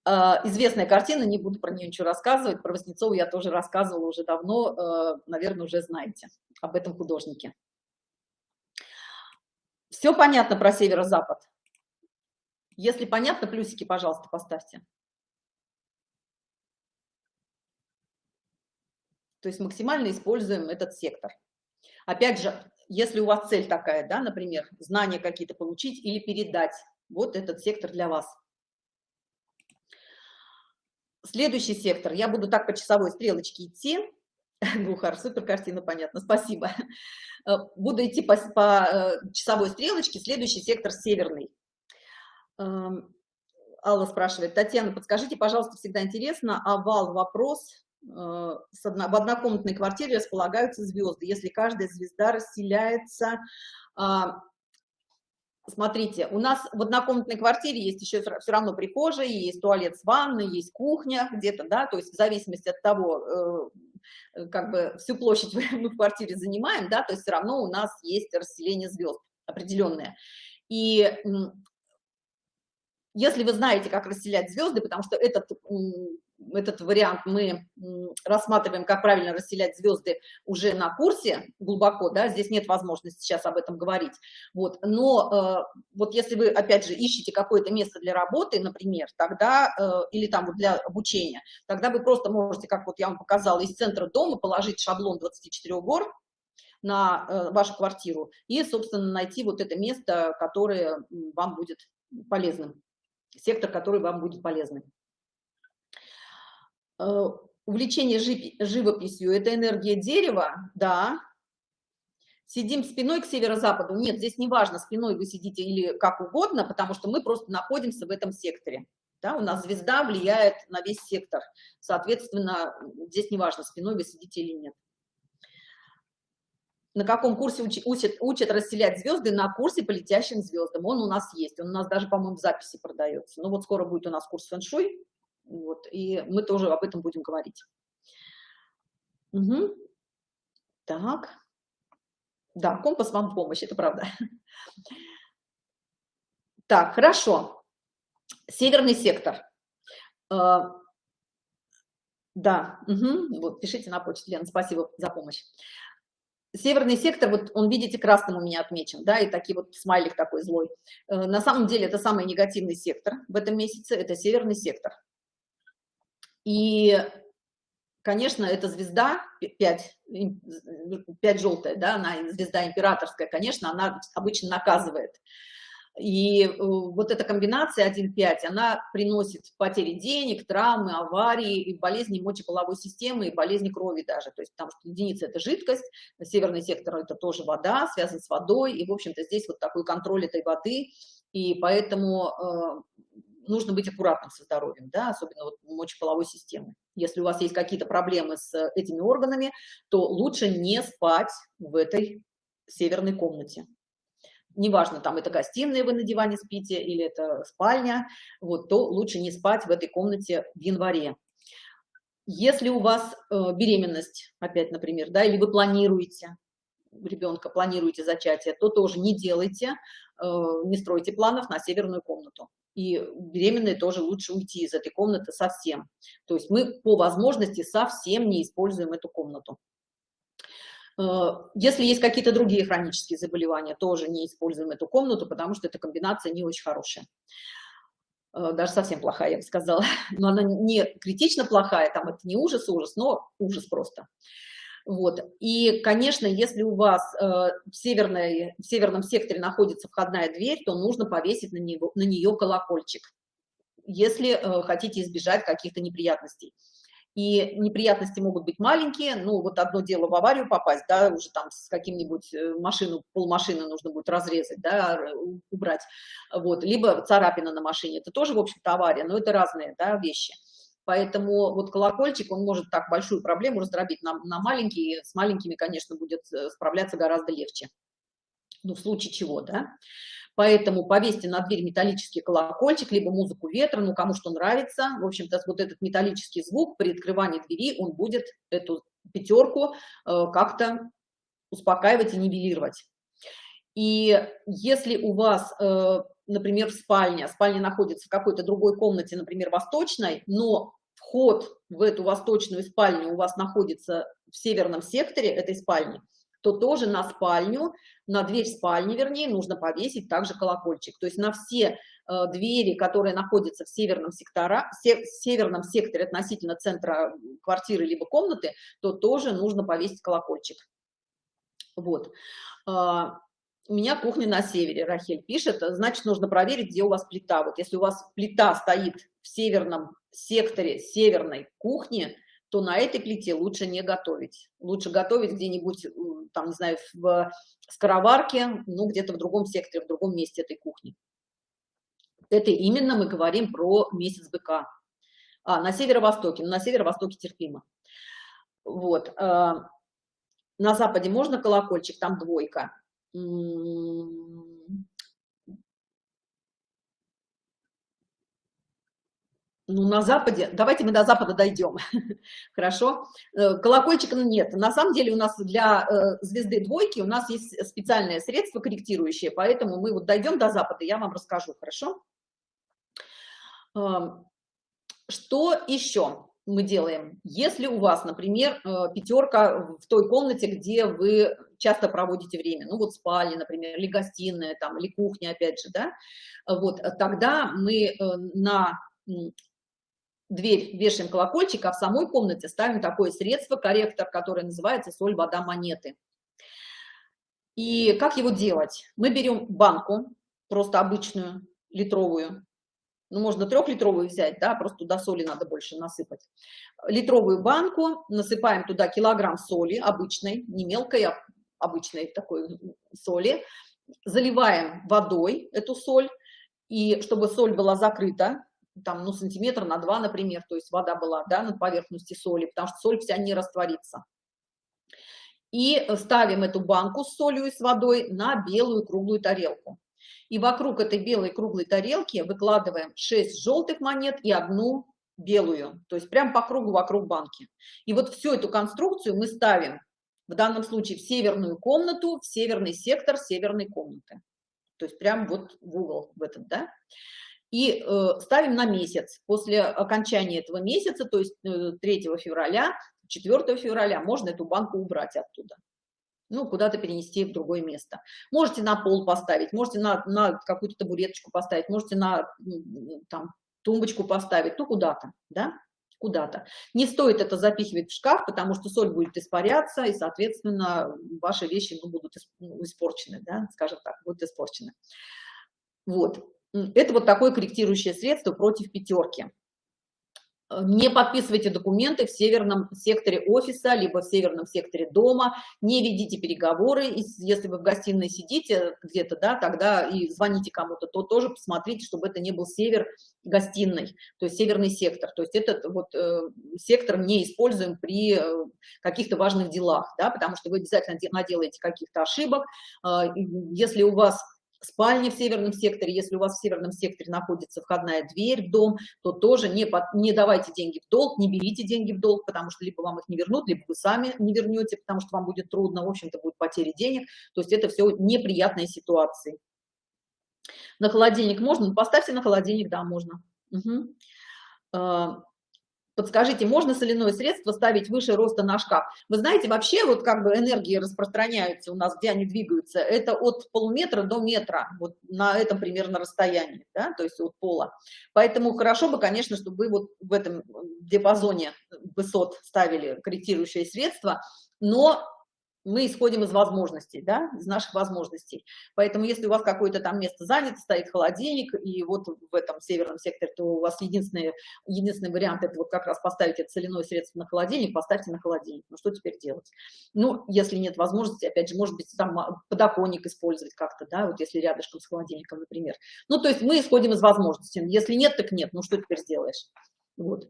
Э, известная картина, не буду про нее ничего рассказывать, про Васнецову я тоже рассказывала уже давно, э, наверное, уже знаете об этом художнике. Все понятно про северо-запад? Если понятно, плюсики, пожалуйста, поставьте. То есть максимально используем этот сектор. Опять же, если у вас цель такая, да, например, знания какие-то получить или передать, вот этот сектор для вас. Следующий сектор. Я буду так по часовой стрелочке идти. Гухар, супер картина, понятно, спасибо. Буду идти по, по э, часовой стрелочке. Следующий сектор северный. Алла спрашивает, Татьяна, подскажите, пожалуйста, всегда интересно, овал вопрос Э, в однокомнатной квартире располагаются звезды. Если каждая звезда расселяется... А, смотрите, у нас в однокомнатной квартире есть еще все равно прихожая, есть туалет с ванной, есть кухня где-то, да, то есть в зависимости от того, э, как бы всю площадь мы в квартире занимаем, да, то есть все равно у нас есть расселение звезд определенное. И если вы знаете, как расселять звезды, потому что этот, этот вариант мы рассматриваем, как правильно расселять звезды уже на курсе глубоко, да, здесь нет возможности сейчас об этом говорить, вот, но э, вот если вы, опять же, ищете какое-то место для работы, например, тогда, э, или там для обучения, тогда вы просто можете, как вот я вам показала, из центра дома положить шаблон 24 гор, на э, вашу квартиру и, собственно, найти вот это место, которое вам будет полезным сектор, который вам будет полезный. Э, увлечение живописью – это энергия дерева, да. Сидим спиной к северо-западу? Нет, здесь не важно, спиной вы сидите или как угодно, потому что мы просто находимся в этом секторе. Да, у нас звезда влияет на весь сектор. Соответственно, здесь не важно, спиной вы сидите или нет на каком курсе учат, учат расселять звезды, на курсе по летящим звездам. Он у нас есть, он у нас даже, по-моему, в записи продается. Ну вот скоро будет у нас курс фэн-шуй, вот, и мы тоже об этом будем говорить. Угу. Так. Да, компас вам в помощь, это правда. Так, хорошо. Северный сектор. Э, да, угу. вот, пишите на почту, Лена, спасибо за помощь северный сектор, вот он, видите, красным у меня отмечен, да, и такие вот смайлик такой злой. Э, на самом деле это самый негативный сектор в этом месяце, это северный сектор. И, конечно, эта звезда, 5, 5 желтая, да, она звезда императорская, конечно, она обычно наказывает. И э, вот эта комбинация 1-5, она приносит потери денег, травмы, аварии, и болезни мочеполовой системы, и болезни крови даже. То есть потому что единица – это жидкость, северный сектор – это тоже вода, связан с водой, и, в общем-то, здесь вот такой контроль этой воды, и поэтому э, нужно быть аккуратным со здоровьем, да, особенно вот мочеполовой системы. Если у вас есть какие-то проблемы с этими органами, то лучше не спать в этой северной комнате неважно, там это гостиная, вы на диване спите, или это спальня, вот, то лучше не спать в этой комнате в январе. Если у вас э, беременность, опять, например, да, или вы планируете, ребенка, планируете зачатие, то тоже не делайте, э, не стройте планов на северную комнату. И беременные тоже лучше уйти из этой комнаты совсем. То есть мы по возможности совсем не используем эту комнату. Э, если есть какие-то другие хронические заболевания, тоже не используем эту комнату, потому что эта комбинация не очень хорошая. Э, даже совсем плохая, я бы сказала. Но она не критично плохая, там это не ужас-ужас, но ужас просто. Вот. И, конечно, если у вас э, в, северной, в северном секторе находится входная дверь, то нужно повесить на, него, на нее колокольчик, если хотите избежать каких-то неприятностей. И неприятности могут быть маленькие, ну вот одно дело в аварию попасть, да, уже там с каким-нибудь э, машину, полмашины нужно будет разрезать, да, убрать, вот, либо царапина на машине, это тоже, в общем-то, авария, но это разные, да, вещи. Поэтому вот колокольчик, он может так большую проблему раздробить на, на маленькие, с маленькими, конечно, будет э, справляться гораздо легче. Ну, в случае чего, да. Поэтому повесьте на дверь металлический колокольчик, либо музыку ветра, ну, кому что нравится. В общем-то, вот этот металлический звук при открывании двери, он будет эту пятерку э, как-то успокаивать и нивелировать. И если у вас э, например, в спальне, спальня находится в какой-то другой комнате, например, восточной, но вход в эту восточную спальню у вас находится в северном секторе этой спальни, то тоже на спальню, на дверь спальни, вернее, нужно повесить также колокольчик. То есть на все э, двери, которые находятся в северном, сектора, се, северном секторе относительно центра квартиры либо комнаты, то тоже нужно повесить колокольчик. Вот. А, у меня кухня на севере, Рахель пишет, значит, нужно проверить, где у вас плита. Вот если у вас плита стоит в северном секторе северной кухни, то на этой плите лучше не готовить. Лучше готовить где-нибудь, там, не знаю, в скороварке, ну, где-то в другом секторе, в другом месте этой кухни. Это именно мы говорим про месяц быка. А, на северо-востоке, ну, на северо-востоке терпимо. Вот. А, на западе можно колокольчик, там двойка ну, на Западе, давайте мы до Запада дойдем, хорошо? Э, колокольчика нет. На самом деле у нас для э, звезды двойки у нас есть специальное средство корректирующее, поэтому мы вот дойдем до Запада, я вам расскажу, хорошо? Эм, что еще? мы делаем. Если у вас, например, э, пятерка в той комнате, где вы часто проводите время, ну вот спальня, например, или гостиная, там, или кухня, опять же, да, вот, тогда мы на дверь вешаем колокольчик, а в самой комнате ставим такое средство, корректор, которое называется соль, вода, монеты. И как его делать? Мы берем банку, просто обычную, литровую, ну, можно трехлитровую взять, да, просто туда соли надо больше насыпать. Литровую банку, насыпаем туда килограмм соли, обычной, не мелкой, а обычной такой соли, заливаем водой эту соль, и чтобы соль была закрыта, там, ну, сантиметр на два, например, то есть вода была, да, на поверхности соли, потому что соль вся не растворится. И ставим эту банку с солью и с водой на белую круглую тарелку и вокруг этой белой круглой тарелки выкладываем 6 желтых монет и одну белую, то есть прям по кругу вокруг банки. И вот всю эту конструкцию мы ставим в данном случае в северную комнату, в северный сектор северной комнаты. То есть прям вот в угол в этот, да. И э, ставим на месяц. После окончания этого месяца, то есть э, 3 февраля, 4 февраля можно эту банку убрать оттуда ну, куда-то перенести в другое место. Можете на пол поставить, можете на, на какую-то табуреточку поставить, можете на там, тумбочку поставить, ну, куда-то, да, куда-то. Не стоит это запихивать в шкаф, потому что соль будет испаряться, и, соответственно, ваши вещи ну, будут ну, испорчены, да, скажем так, будут испорчены. Вот. Это вот такое корректирующее средство против пятерки не подписывайте документы в северном секторе офиса, либо в северном секторе дома, не ведите переговоры, если вы в гостиной сидите где-то, да, тогда и звоните кому-то, то тоже посмотрите, чтобы это не был север гостиной, то есть северный сектор, то есть этот вот э, сектор не используем при э, каких-то важных делах, да, потому что вы обязательно наделаете каких-то ошибок, э, если у вас спальни в северном секторе. Если у вас в северном секторе находится входная дверь в дом, то тоже не, под, не давайте деньги в долг, не берите деньги в долг, потому что либо вам их не вернут, либо вы сами не вернете, потому что вам будет трудно, в общем-то, будет потеря денег. То есть это все неприятные ситуации. На холодильник можно? Ну, поставьте на холодильник, да, можно. Угу. Подскажите, можно соляное средство ставить выше роста на шкаф? Вы знаете, вообще вот как бы энергии распространяются у нас, где они двигаются, это от полуметра до метра, вот на этом примерно расстоянии, да, то есть от пола. Поэтому хорошо бы, конечно, чтобы вы вот в этом диапазоне высот ставили корректирующее средство, но мы исходим из возможностей, да, из наших возможностей. Поэтому если у вас какое-то там место занято, стоит холодильник, и вот в этом северном секторе, то у вас единственный, единственный вариант это вот как раз поставить это соляное средство на холодильник, поставьте на холодильник. Ну что теперь делать? Ну, если нет возможности, опять же, может быть, там а, подоконник использовать как-то, да, вот если рядышком с холодильником, например. Ну, то есть мы исходим из возможностей. Если нет, так нет. Ну, что теперь сделаешь? Вот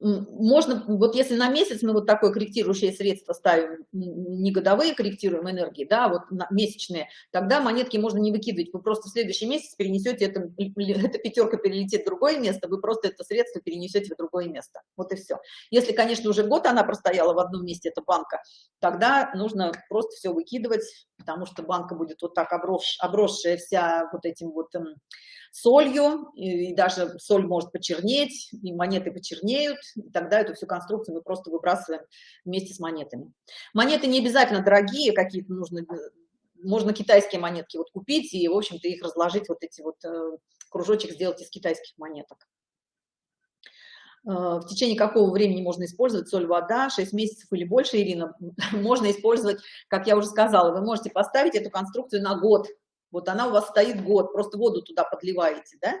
можно, вот если на месяц мы вот такое корректирующее средство ставим, не годовые корректируем энергии, да, вот месячные, тогда монетки можно не выкидывать, вы просто в следующий месяц перенесете, это, эта пятерка перелетит в другое место, вы просто это средство перенесете в другое место, вот и все. Если, конечно, уже год она простояла в одном месте, эта банка, тогда нужно просто все выкидывать, потому что банка будет вот так оброс, обросшая вся вот этим вот эм, солью, и даже соль может почернеть, и монеты почернеют, и тогда эту всю конструкцию мы просто выбрасываем вместе с монетами. Монеты не обязательно дорогие, какие-то нужно, можно китайские монетки вот купить и, в общем-то, их разложить, вот эти вот э, кружочек сделать из китайских монеток. Э, в течение какого времени можно использовать соль, вода, 6 месяцев или больше, Ирина, можно использовать, как я уже сказала, вы можете поставить эту конструкцию на год, вот она у вас стоит год, просто воду туда подливаете, да?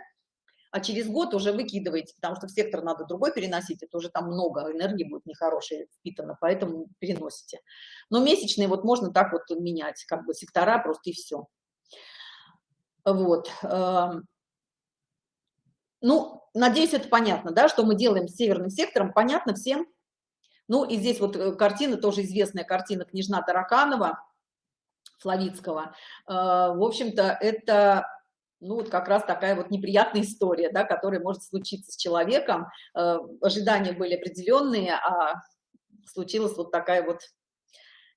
А через год уже выкидываете, потому что в сектор надо другой переносить, это уже там много энергии будет нехорошей впитано, поэтому переносите. Но месячные вот можно так вот менять, как бы сектора просто и все. Вот. Эм. Ну, надеюсь, это понятно, да, что мы делаем с северным сектором, понятно всем? Ну, и здесь вот э, картина, тоже известная картина «Княжна Тараканова», Флавицкого. А, в общем-то, это ну, вот как раз такая вот неприятная история, да, которая может случиться с человеком. А, ожидания были определенные, а случилась вот такая вот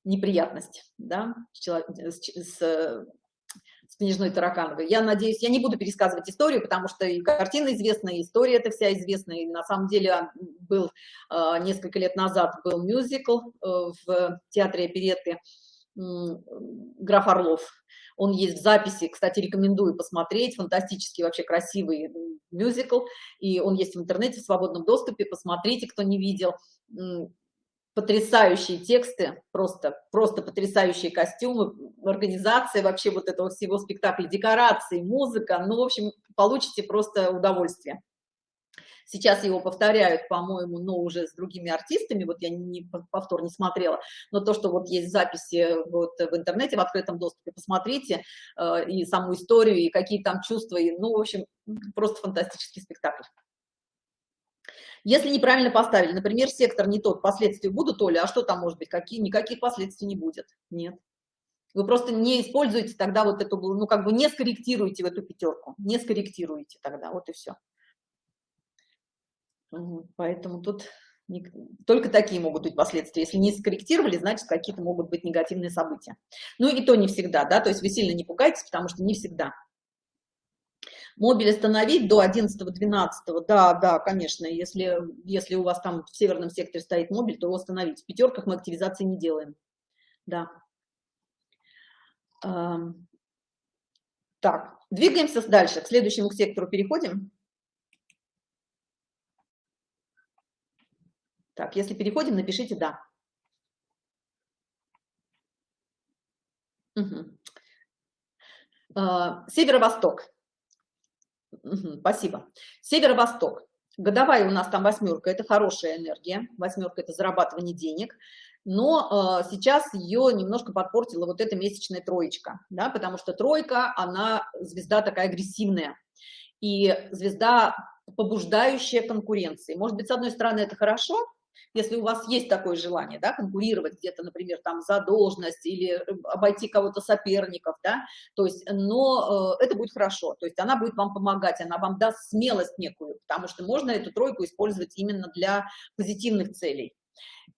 неприятность, да, с, с, с книжной Таракановой. Я надеюсь, я не буду пересказывать историю, потому что и картина известна, и история эта вся известна, и на самом деле был несколько лет назад был мюзикл э, в театре оперетты, граф Орлов. Он есть в записи, кстати, рекомендую посмотреть, фантастический, вообще красивый мюзикл, и он есть в интернете в свободном доступе, посмотрите, кто не видел. Потрясающие тексты, просто, просто потрясающие костюмы, организация вообще вот этого всего спектакля, декорации, музыка, ну, в общем, получите просто удовольствие. Сейчас его повторяют, по-моему, но уже с другими артистами, вот я не, повтор не смотрела, но то, что вот есть записи вот в интернете, в открытом доступе, посмотрите, э, и саму историю, и какие там чувства, и, ну, в общем, просто фантастический спектакль. Если неправильно поставили, например, сектор не тот, последствия будут, Оля, а что там может быть? Какие? Никаких последствий не будет. Нет. Вы просто не используете тогда вот эту, ну, как бы не скорректируете в эту пятерку, не скорректируете тогда, вот и все. Поэтому тут не, только такие могут быть последствия. Если не скорректировали, значит, какие-то могут быть негативные события. Ну и то не всегда, да, то есть вы сильно не пугайтесь, потому что не всегда. Мобиль остановить до 11-12, да, да, конечно, если, если у вас там в северном секторе стоит мобиль, то его остановить. В пятерках мы активизации не делаем, да. Так, двигаемся дальше, к следующему сектору переходим. Так, если переходим, напишите «да». Угу. Северо-восток. Угу, спасибо. Северо-восток. Годовая у нас там восьмерка, это хорошая энергия. Восьмерка – это зарабатывание денег. Но э, сейчас ее немножко подпортила вот эта месячная троечка, да, потому что тройка, она звезда такая агрессивная. И звезда побуждающая конкуренции. Может быть, с одной стороны, это хорошо, если у вас есть такое желание, да, конкурировать где-то, например, там за должность или обойти кого-то соперников, да, то есть, но э, это будет хорошо, то есть она будет вам помогать, она вам даст смелость некую, потому что можно эту тройку использовать именно для позитивных целей.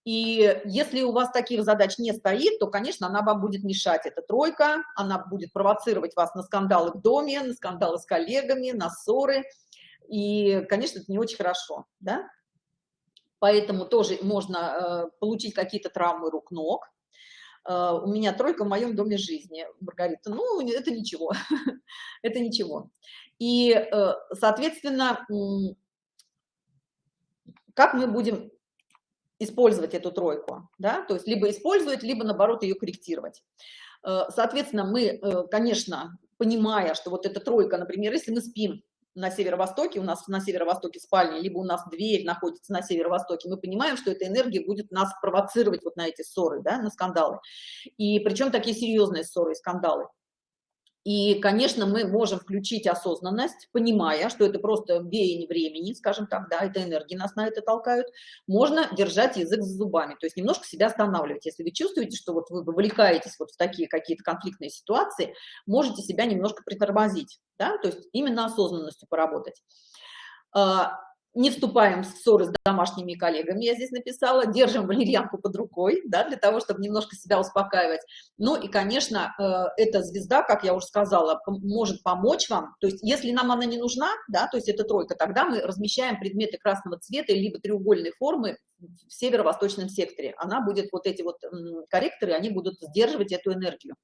И если у вас таких задач не стоит, то, конечно, она вам будет мешать, эта тройка, она будет провоцировать вас на скандалы в доме, на скандалы с коллегами, на ссоры, и, конечно, это не очень хорошо, да? Поэтому тоже можно э, получить какие-то травмы рук-ног. Э, у меня тройка в моем доме жизни, Маргарита. Ну, это ничего, это ничего. И, э, соответственно, как мы будем использовать эту тройку, да, то есть либо использовать, либо наоборот ее корректировать. Соответственно, мы, конечно, понимая, что вот эта тройка, например, если мы спим на северо-востоке, у нас на северо-востоке спальня, либо у нас дверь находится на северо-востоке, мы понимаем, что эта энергия будет нас провоцировать вот на эти ссоры, да, на скандалы. И причем такие серьезные ссоры и скандалы. И, конечно, мы можем включить осознанность, понимая, что это просто веяние времени, скажем так, да, это энергии нас на это толкают. Можно держать язык за зубами, то есть немножко себя останавливать. Если вы чувствуете, что вот вы вовлекаетесь вот в такие какие-то конфликтные ситуации, можете себя немножко притормозить, да, то есть именно осознанностью поработать. Не вступаем в ссоры с домашними коллегами, я здесь написала, держим валерьянку под рукой, да, для того, чтобы немножко себя успокаивать. Ну и, конечно, э, эта звезда, как я уже сказала, может помочь вам, то есть если нам она не нужна, да, то есть это тройка, тогда мы размещаем предметы красного цвета либо треугольной формы в северо-восточном секторе. Она будет, вот эти вот корректоры, они будут сдерживать эту энергию.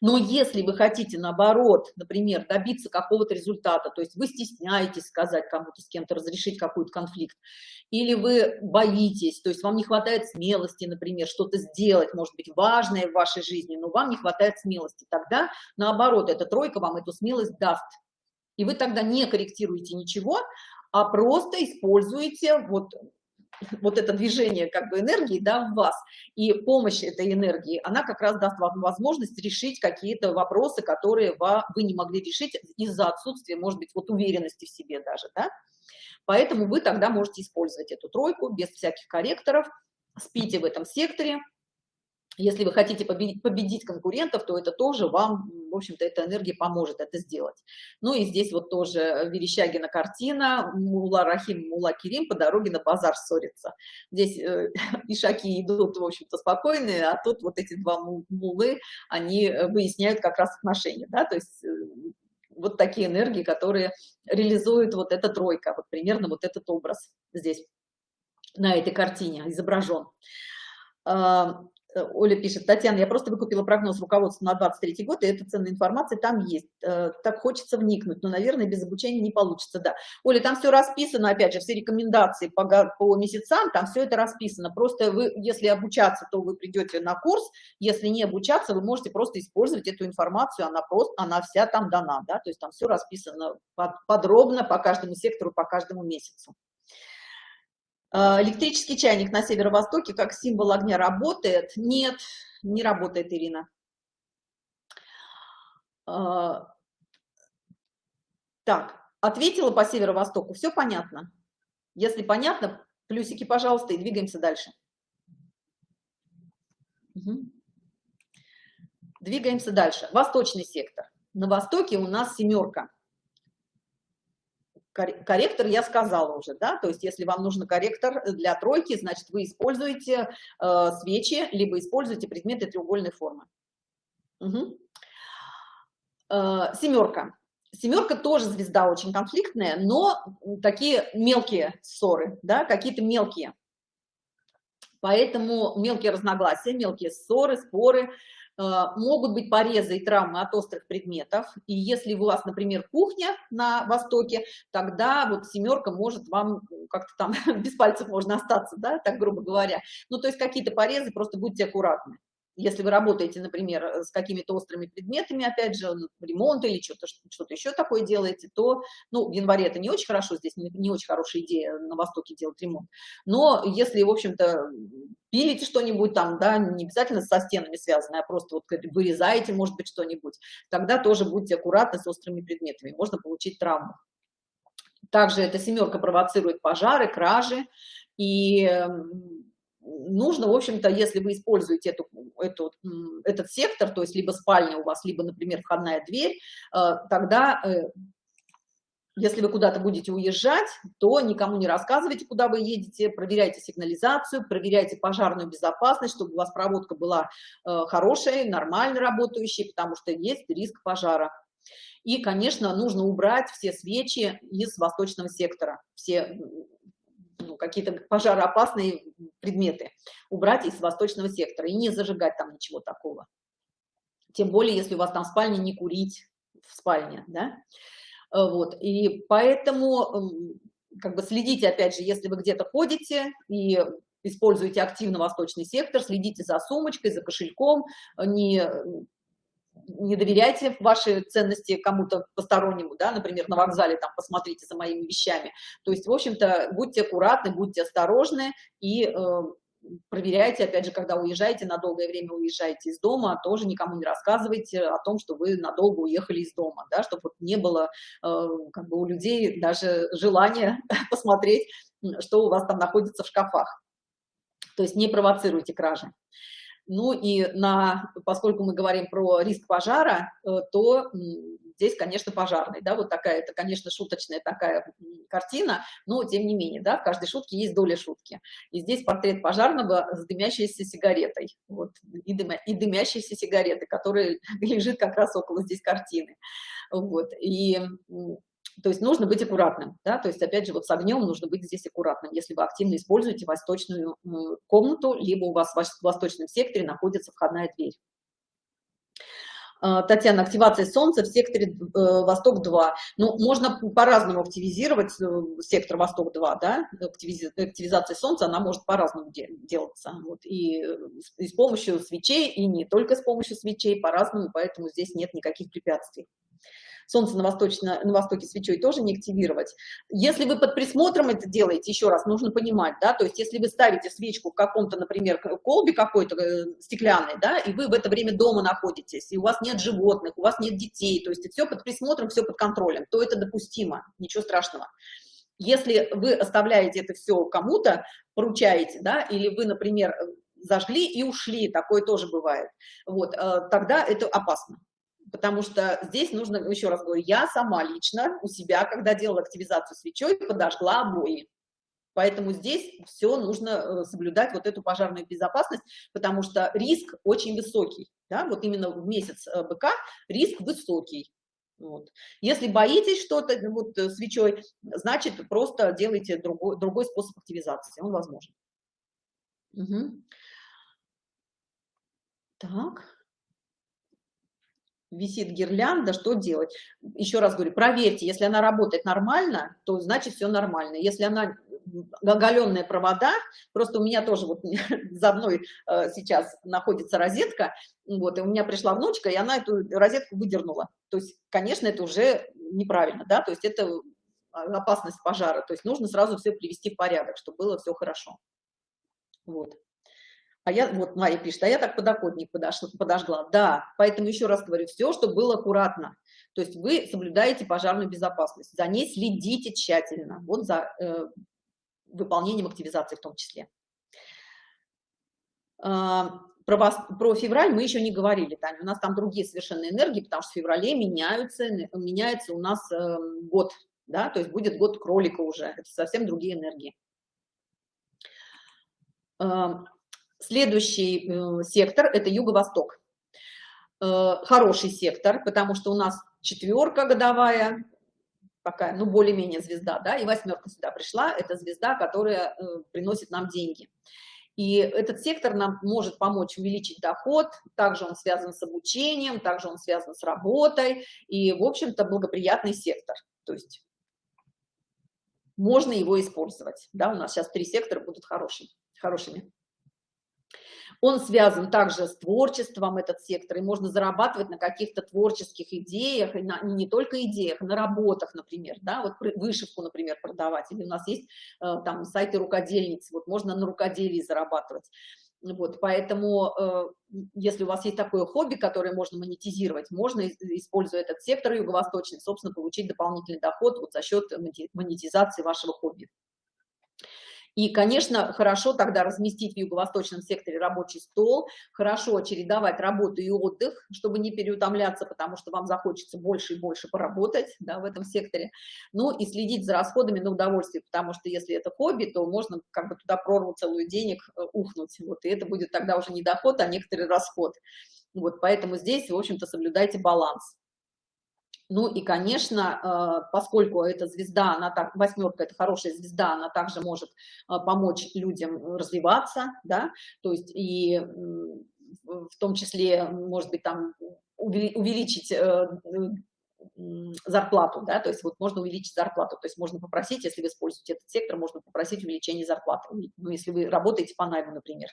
Но если вы хотите, наоборот, например, добиться какого-то результата, то есть вы стесняетесь сказать кому-то, с кем-то разрешить какой-то конфликт, или вы боитесь, то есть вам не хватает смелости, например, что-то сделать, может быть, важное в вашей жизни, но вам не хватает смелости, тогда, наоборот, эта тройка вам эту смелость даст. И вы тогда не корректируете ничего, а просто используете вот вот это движение как бы энергии да, в вас. И помощь этой энергии, она как раз даст вам возможность решить какие-то вопросы, которые вы не могли решить из-за отсутствия, может быть, вот уверенности в себе даже, да. Поэтому вы тогда можете использовать эту тройку без всяких корректоров, спите в этом секторе, если вы хотите победить, победить конкурентов, то это тоже вам, в общем-то, эта энергия поможет это сделать. Ну и здесь вот тоже Верещагина картина, Мула Рахим, Мула Кирим по дороге на базар ссорится. Здесь э, ишаки идут, в общем-то, спокойные, а тут вот эти два мулы, они выясняют как раз отношения, да, то есть э, вот такие энергии, которые реализуют вот эта тройка, вот примерно вот этот образ здесь на этой картине изображен. Э, Оля пишет, Татьяна, я просто выкупила прогноз руководства на 23 год, и эта ценная информация там есть. Э, так хочется вникнуть, но, наверное, без обучения не получится, да. Оля, там все расписано, опять же, все рекомендации по, по месяцам, там все это расписано. Просто вы, если обучаться, то вы придете на курс, если не обучаться, вы можете просто использовать эту информацию, она просто, она вся там дана, да, то есть там все расписано подробно по каждому сектору, по каждому месяцу. А, электрический чайник на северо-востоке как символ огня работает? Нет, не работает, Ирина. А, так, ответила по северо-востоку, все понятно? Если понятно, плюсики, пожалуйста, и двигаемся дальше. Угу. Двигаемся дальше. Восточный сектор. На востоке у нас семерка корректор я сказала уже, да, то есть если вам нужен корректор для тройки, значит, вы используете э, свечи, либо используете предметы треугольной формы. Угу. Э, семерка. Семерка тоже звезда очень конфликтная, но такие мелкие ссоры, да, какие-то мелкие. Поэтому мелкие разногласия, мелкие ссоры, споры, могут быть порезы и травмы от острых предметов, и если у вас, например, кухня на востоке, тогда вот семерка может вам как-то там без пальцев можно остаться, да, так грубо говоря. Ну, то есть какие-то порезы, просто будьте аккуратны если вы работаете, например, э, с какими-то острыми предметами, опять же, ну, ремонт или что-то что, еще такое делаете, то, ну, в январе это не очень хорошо, здесь не, не очень хорошая идея на Востоке делать ремонт. Но если, в общем-то, пилите что-нибудь там, да, не обязательно со стенами связанное, а просто вот вырезаете, может быть, что-нибудь, тогда тоже будьте аккуратны с острыми предметами, можно получить травму. Также эта семерка провоцирует пожары, кражи, И нужно, в общем-то, если вы используете эту, эту, этот сектор, то есть либо спальня у вас, либо, например, входная дверь, э, тогда, э, если вы куда-то будете уезжать, то никому не рассказывайте, куда вы едете, проверяйте сигнализацию, проверяйте пожарную безопасность, чтобы у вас проводка была э, хорошая, нормально работающая, потому что есть риск пожара. И, конечно, нужно убрать все свечи из восточного сектора, все ну, какие-то пожароопасные предметы убрать из восточного сектора и не зажигать там ничего такого. Тем более, если у вас там спальня, не курить в спальне, да. Э, вот, и поэтому как бы следите, опять же, если вы где-то ходите и используете активно восточный сектор, следите за сумочкой, за кошельком, не не доверяйте ваши ценности кому-то постороннему, да, например, на вокзале там посмотрите за моими вещами. То есть, в общем-то, будьте аккуратны, будьте осторожны и э, проверяйте, опять же, когда уезжаете, на долгое время уезжаете из дома, тоже никому не рассказывайте о том, что вы надолго уехали из дома, да, чтобы не было э, как бы у людей даже желания посмотреть, что у вас там находится в шкафах. То есть не провоцируйте кражи. Ну и на, поскольку мы говорим про риск пожара, э, то здесь, конечно, пожарный, да, вот такая, это, конечно, шуточная такая картина, но тем не менее, да, в каждой шутке есть доля шутки. И здесь портрет пожарного с дымящейся сигаретой, вот, и, дымя, и дымящейся сигареты, которая лежит как раз около здесь картины. Вот, и то есть нужно быть аккуратным, да, то есть опять же вот с огнем нужно быть здесь аккуратным, если вы активно используете восточную комнату, либо у вас в восточном секторе находится входная дверь. А, Татьяна, активация солнца в секторе э, Восток-2. Ну, можно по-разному активизировать э, сектор Восток-2, да, активизация солнца, она может по-разному делаться. Вот. И, э, и с помощью свечей, и не только с помощью свечей, по-разному, поэтому здесь нет никаких препятствий солнце на, восточно, на востоке свечой тоже не активировать. Если вы под присмотром это делаете, еще раз, нужно понимать, да, то есть если вы ставите свечку в каком-то, например, колбе какой-то э, стеклянной, да, и вы в это время дома находитесь, и у вас нет животных, у вас нет детей, то есть все под присмотром, все под контролем, то это допустимо, ничего страшного. Если вы оставляете это все кому-то, поручаете, да, или вы, например, зажгли и ушли, такое тоже бывает, вот, э, тогда это опасно потому что здесь нужно, еще раз говорю, я сама лично у себя, когда делала активизацию свечой, подожгла обои. Поэтому здесь все нужно э, соблюдать вот эту пожарную безопасность, потому что риск очень высокий. Да? Вот именно в месяц э, быка риск высокий. Вот. Если боитесь что-то вот, э, свечой, значит, просто делайте другой, другой способ активизации, он возможен. Угу. Так висит гирлянда, что делать? Еще раз говорю, проверьте, если она работает нормально, то значит все нормально. Если она оголенные провода, просто у меня тоже вот за мной э, сейчас находится розетка, вот, и у меня пришла внучка, и она эту розетку выдернула. То есть, конечно, это уже неправильно, да, то есть это опасность пожара, то есть нужно сразу все привести в порядок, чтобы было все хорошо. Вот. А я, вот Мария пишет, а я так подоконник подошла, подожгла. Да, поэтому еще раз говорю, все, что было аккуратно. То есть вы соблюдаете пожарную безопасность, за ней следите тщательно, вот за э, выполнением активизации в том числе. А, про, вас, про февраль мы еще не говорили, Таня, у нас там другие совершенно энергии, потому что в феврале меняются, меняется у нас э, год, да, то есть будет год кролика уже, это совсем другие энергии. А, Следующий э, сектор – это юго-восток. Э, хороший сектор, потому что у нас четверка годовая, такая, ну, более-менее звезда, да, и восьмерка сюда пришла, это звезда, которая э, приносит нам деньги. И этот сектор нам может помочь увеличить доход, также он связан с обучением, также он связан с работой, и, в общем-то, благоприятный сектор. То есть можно его использовать. Да, у нас сейчас три сектора будут хорошими. хорошими. Он связан также с творчеством, этот сектор, и можно зарабатывать на каких-то творческих идеях, и на, не только идеях, на работах, например, да, вот вышивку, например, продавать, или у нас есть э, там сайты рукодельниц, вот можно на рукоделии зарабатывать. Вот, поэтому, э, если у вас есть такое хобби, которое можно монетизировать, можно, используя этот сектор юго-восточный, собственно, получить дополнительный доход вот за счет монетизации вашего хобби. И, конечно, хорошо тогда разместить в юго-восточном секторе рабочий стол, хорошо чередовать работу и отдых, чтобы не переутомляться, потому что вам захочется больше и больше поработать да, в этом секторе. Ну и следить за расходами на удовольствие, потому что если это хобби, то можно как бы туда прорву целую денег э, ухнуть. Вот, и это будет тогда уже не доход, а некоторый расход. Вот, поэтому здесь, в общем-то, соблюдайте баланс. Ну и, конечно, э, поскольку эта звезда, она так, восьмерка, это хорошая звезда, она также может э, помочь людям развиваться, да, то есть и в том числе, может быть, там увеличить э, зарплату, да, то есть вот можно увеличить зарплату, то есть можно попросить, если вы используете этот сектор, можно попросить увеличение зарплаты, ну, если вы работаете по найму, например.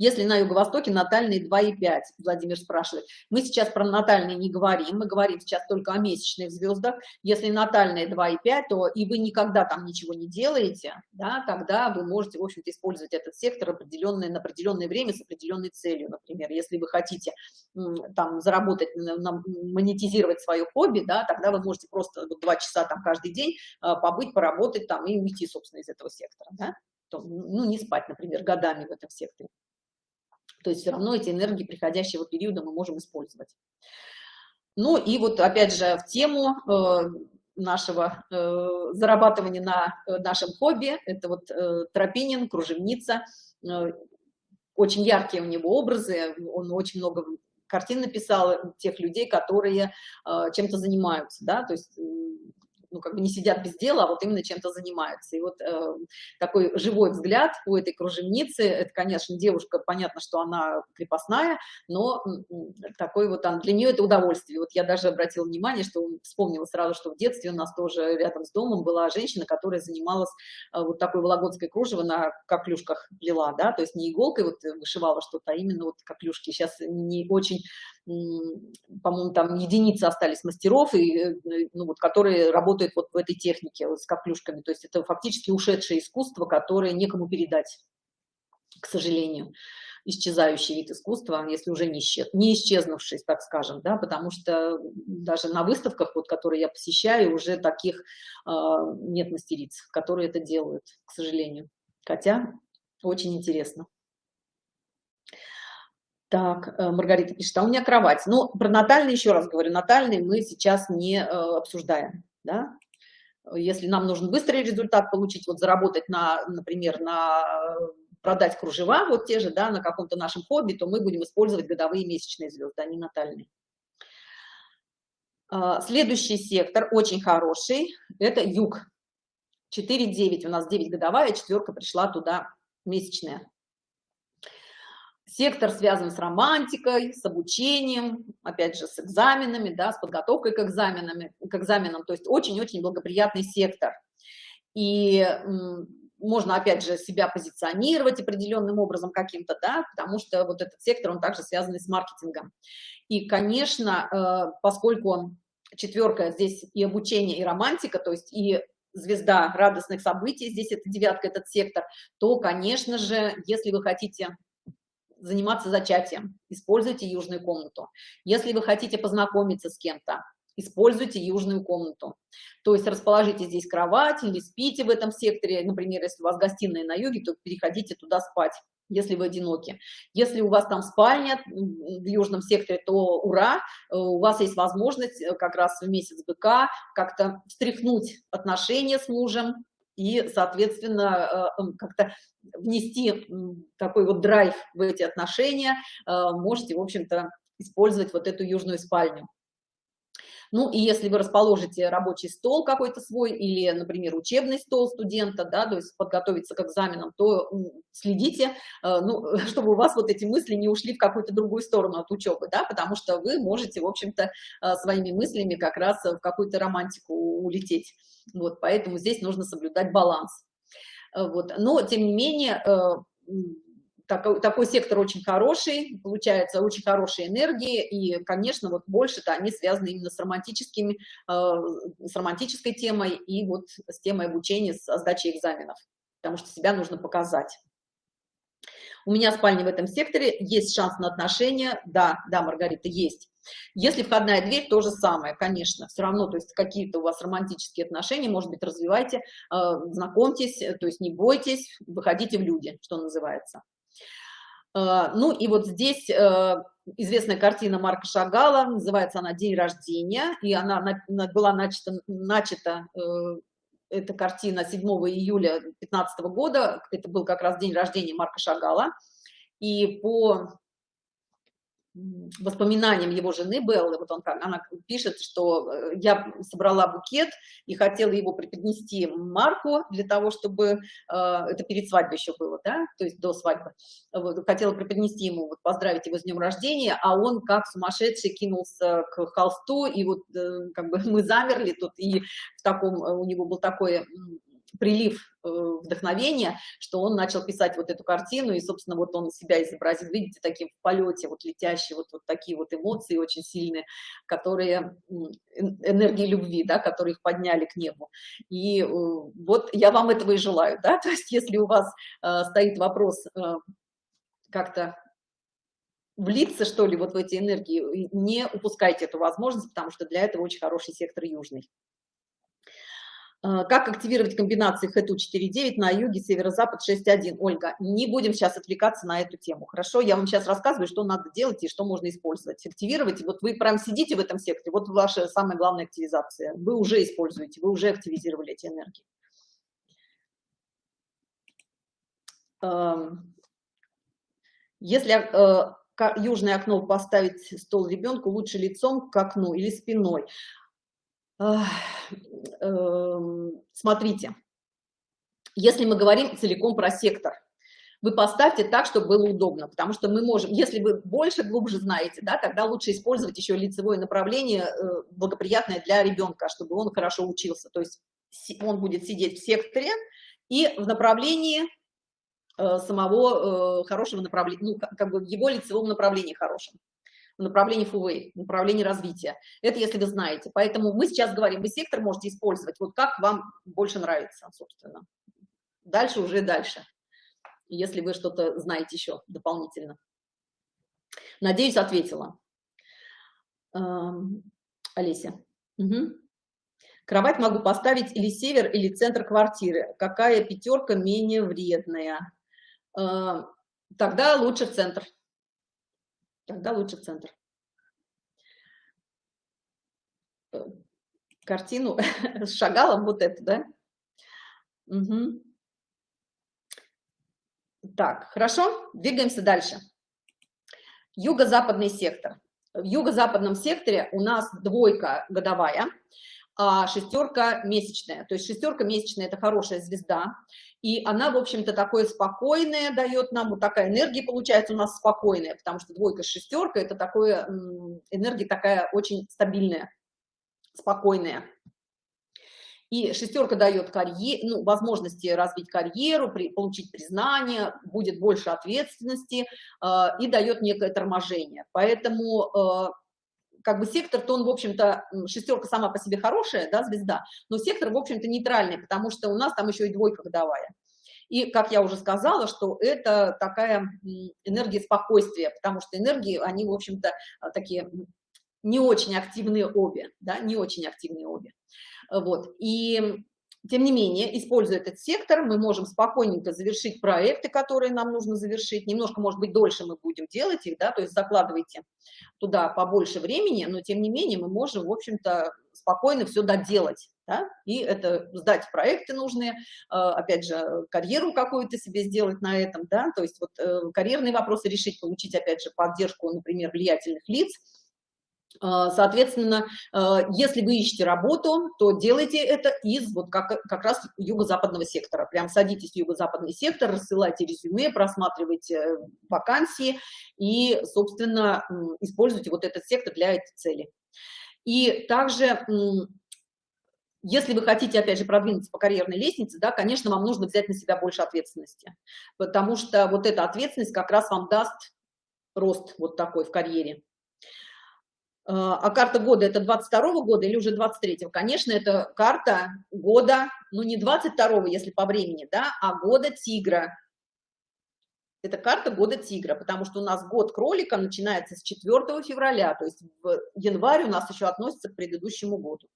Если на юго-востоке натальные 2,5, Владимир спрашивает. Мы сейчас про натальные не говорим, мы говорим сейчас только о месячных звездах. Если натальные 2,5, то и вы никогда там ничего не делаете, да, тогда вы можете, в общем-то, использовать этот сектор определенное, на определенное время с определенной целью, например. Если вы хотите там заработать, монетизировать свое хобби, да, тогда вы можете просто 2 часа там каждый день а, побыть, поработать там и уйти, собственно, из этого сектора, да. Ну, не спать, например, годами в этом секторе. То есть все равно эти энергии приходящего периода мы можем использовать. Ну и вот опять же в тему э, нашего э, зарабатывания на э, нашем хобби, это вот тропинин, кружевница, очень яркие у него образы, он очень много картин написал тех людей, которые чем-то занимаются, да, то есть ну, как бы не сидят без дела, а вот именно чем-то занимаются. И вот э, такой живой взгляд у этой кружевницы, это, конечно, девушка, понятно, что она крепостная, но такой вот, он, для нее это удовольствие. Вот я даже обратила внимание, что вспомнила сразу, что в детстве у нас тоже рядом с домом была женщина, которая занималась э, вот такой вологодской кружево на коклюшках плела, да, то есть не иголкой вот вышивала что-то, а именно вот коклюшки. Сейчас не очень по-моему, там единицы остались мастеров, и, э, ну, вот, которые работают вот в этой технике вот, с каплюшками. То есть это фактически ушедшее искусство, которое некому передать, к сожалению исчезающий вид искусства, если уже не, исчез, не исчезнувший, так скажем, да, потому что даже на выставках, вот, которые я посещаю, уже таких э, нет мастериц, которые это делают, к сожалению. Хотя очень интересно. Так, э, Маргарита пишет, а у меня кровать. Ну, про натальный, еще раз говорю, натальный мы сейчас не э, обсуждаем, да. Если нам нужен быстрый результат получить, вот заработать на, например, на продать кружева, вот те же, да, на каком-то нашем хобби, то мы будем использовать годовые месячные звезды, а не натальные. А, следующий сектор, очень хороший, это юг. 4-9, у нас 9 годовая, четверка пришла туда месячная. Сектор связан с романтикой, с обучением, опять же, с экзаменами, да, с подготовкой к, экзаменам, к экзаменам. То есть очень-очень благоприятный сектор. И можно, опять же, себя позиционировать определенным образом каким-то, да, потому что вот этот сектор, он также связан с маркетингом. И, конечно, э, поскольку четверка, здесь и обучение, и романтика, то есть и звезда радостных событий, здесь это девятка, этот сектор, то, конечно же, если вы хотите заниматься зачатием, используйте южную комнату. Если вы хотите познакомиться с кем-то, используйте южную комнату. То есть расположите здесь кровать или спите в этом секторе. Например, если у вас гостиная на юге, то переходите туда спать, если вы одиноки. Если у вас там спальня в южном секторе, то ура, у вас есть возможность э, как раз в месяц быка как-то встряхнуть отношения с мужем, и, соответственно, э, как-то внести такой вот драйв в эти отношения, э, можете, в общем-то, использовать вот эту южную спальню. Ну и если вы расположите рабочий стол какой-то свой или, например, учебный стол студента, да, то есть подготовиться к экзаменам, то следите, э, ну, чтобы у вас вот эти мысли не ушли в какую-то другую сторону от учебы, да, потому что вы можете, в общем-то, своими мыслями как раз в какую-то романтику улететь. Вот, поэтому здесь нужно соблюдать баланс. Э, вот, но, тем не менее, э, такой, сектор очень хороший, получается очень хорошие энергии, и, конечно, вот больше-то они связаны именно с романтическими, э, с романтической темой и вот с темой обучения, с сдачей экзаменов, потому что себя нужно показать. У меня спальня в этом секторе, есть шанс на отношения, да, да, Маргарита, есть. Если входная дверь, то же самое, конечно, все равно, то есть какие-то у вас романтические отношения, может быть, развивайте, э, знакомьтесь, то есть не бойтесь, выходите в люди, что называется. Э, ну и вот здесь э, известная картина Марка Шагала, называется она «День рождения», и она была начата, начата э, эта картина 7 июля 2015 года, это был как раз день рождения Марка Шагала, и по воспоминаниям его жены Беллы, вот он, она пишет, что э, я собрала букет и хотела его преподнести Марку для того, чтобы, э, это перед свадьбой еще было, да, то есть до свадьбы, вот, хотела преподнести ему, вот, поздравить его с днем рождения, а он как сумасшедший кинулся к холсту, и вот э, как бы мы замерли тут, и в таком, у него был такой прилив э, вдохновения, что он начал писать вот эту картину, и, собственно, вот он себя изобразил, видите, таким в полете, вот летящие, вот, вот такие вот эмоции очень сильные, которые, энергии любви, да, которые их подняли к небу. И э, вот я вам этого и желаю, да, то есть если у вас э, стоит вопрос как-то влиться, что ли, вот в эти энергии, не упускайте эту возможность, потому что для этого очень хороший сектор южный. А, как активировать комбинации ХТУ 4.9 на юге, северо-запад 6.1? Ольга, не будем сейчас отвлекаться на эту тему, хорошо? Я вам сейчас рассказываю, что надо делать и что можно использовать. Активировать, вот вы прям сидите в этом секторе, вот ваша самая главная активизация. Вы уже используете, вы уже активизировали эти энергии. Если э, южное окно поставить стол ребенку, лучше лицом к окну или спиной? Эм, смотрите, если мы говорим целиком про сектор, вы поставьте так, чтобы было удобно, потому что мы можем, если вы больше, глубже знаете, да, тогда лучше использовать еще лицевое направление, э, благоприятное для ребенка, чтобы он хорошо учился. То есть он будет сидеть в секторе и в направлении э, самого э, хорошего направления, ну, как бы в его лицевом направлении хорошем в направлении ФУВ, в направлении развития. Это если вы знаете. Поэтому мы сейчас говорим, вы сектор можете использовать, вот как вам больше нравится, собственно. Дальше уже дальше, если вы что-то знаете еще дополнительно. Надеюсь, ответила. Эм, Олеся. Угу. Кровать могу поставить или север, или центр квартиры. Какая пятерка менее вредная? Эм, тогда лучше в центр тогда лучше центр. Э, картину с шагалом вот эту, да? Угу. Так, хорошо, двигаемся дальше. Юго-западный сектор. В юго-западном секторе у нас двойка годовая, а шестерка месячная. То есть шестерка месячная – это хорошая звезда, и она, в общем-то, такое спокойное дает нам, вот такая энергия получается у нас спокойная, потому что двойка с шестеркой – это такое, энергия такая очень стабильная, спокойная. И шестерка дает карьер, ну, возможности развить карьеру, при, получить признание, будет больше ответственности э, и дает некое торможение. Поэтому э, как бы сектор, то он, в общем-то, шестерка сама по себе хорошая, да, звезда, но сектор, в общем-то, нейтральный, потому что у нас там еще и двойка годовая. И, как я уже сказала, что это такая энергия спокойствия, потому что энергии, они, в общем-то, такие не очень активные обе, да, не очень активные обе. Вот, и тем не менее, используя этот сектор, мы можем спокойненько завершить проекты, которые нам нужно завершить. Немножко, может быть, дольше мы будем делать их, да, то есть закладывайте туда побольше времени, но тем не менее мы можем, в общем-то, спокойно все доделать. Да? И это сдать проекты нужные, а, опять же, карьеру какую-то себе сделать на этом, да, то есть вот э, карьерные вопросы решить, получить, опять же, поддержку, например, влиятельных лиц, Соответственно, а, если вы ищете работу, то делайте это из вот как, как раз юго-западного сектора. Прям садитесь в юго-западный сектор, рассылайте резюме, просматривайте вакансии и, собственно, используйте вот этот сектор для этой цели. И также, если вы хотите, опять же, продвинуться по карьерной лестнице, да, конечно, вам нужно взять на себя больше ответственности, потому что вот эта ответственность как раз вам даст рост вот такой в карьере. А, а карта года это 22 -го года или уже 23 -го? Конечно, это карта года, ну не 22 если по времени, да, а года тигра. Это карта года тигра, потому что у нас год кролика начинается с 4 февраля, то есть в январь у нас еще относится к предыдущему году.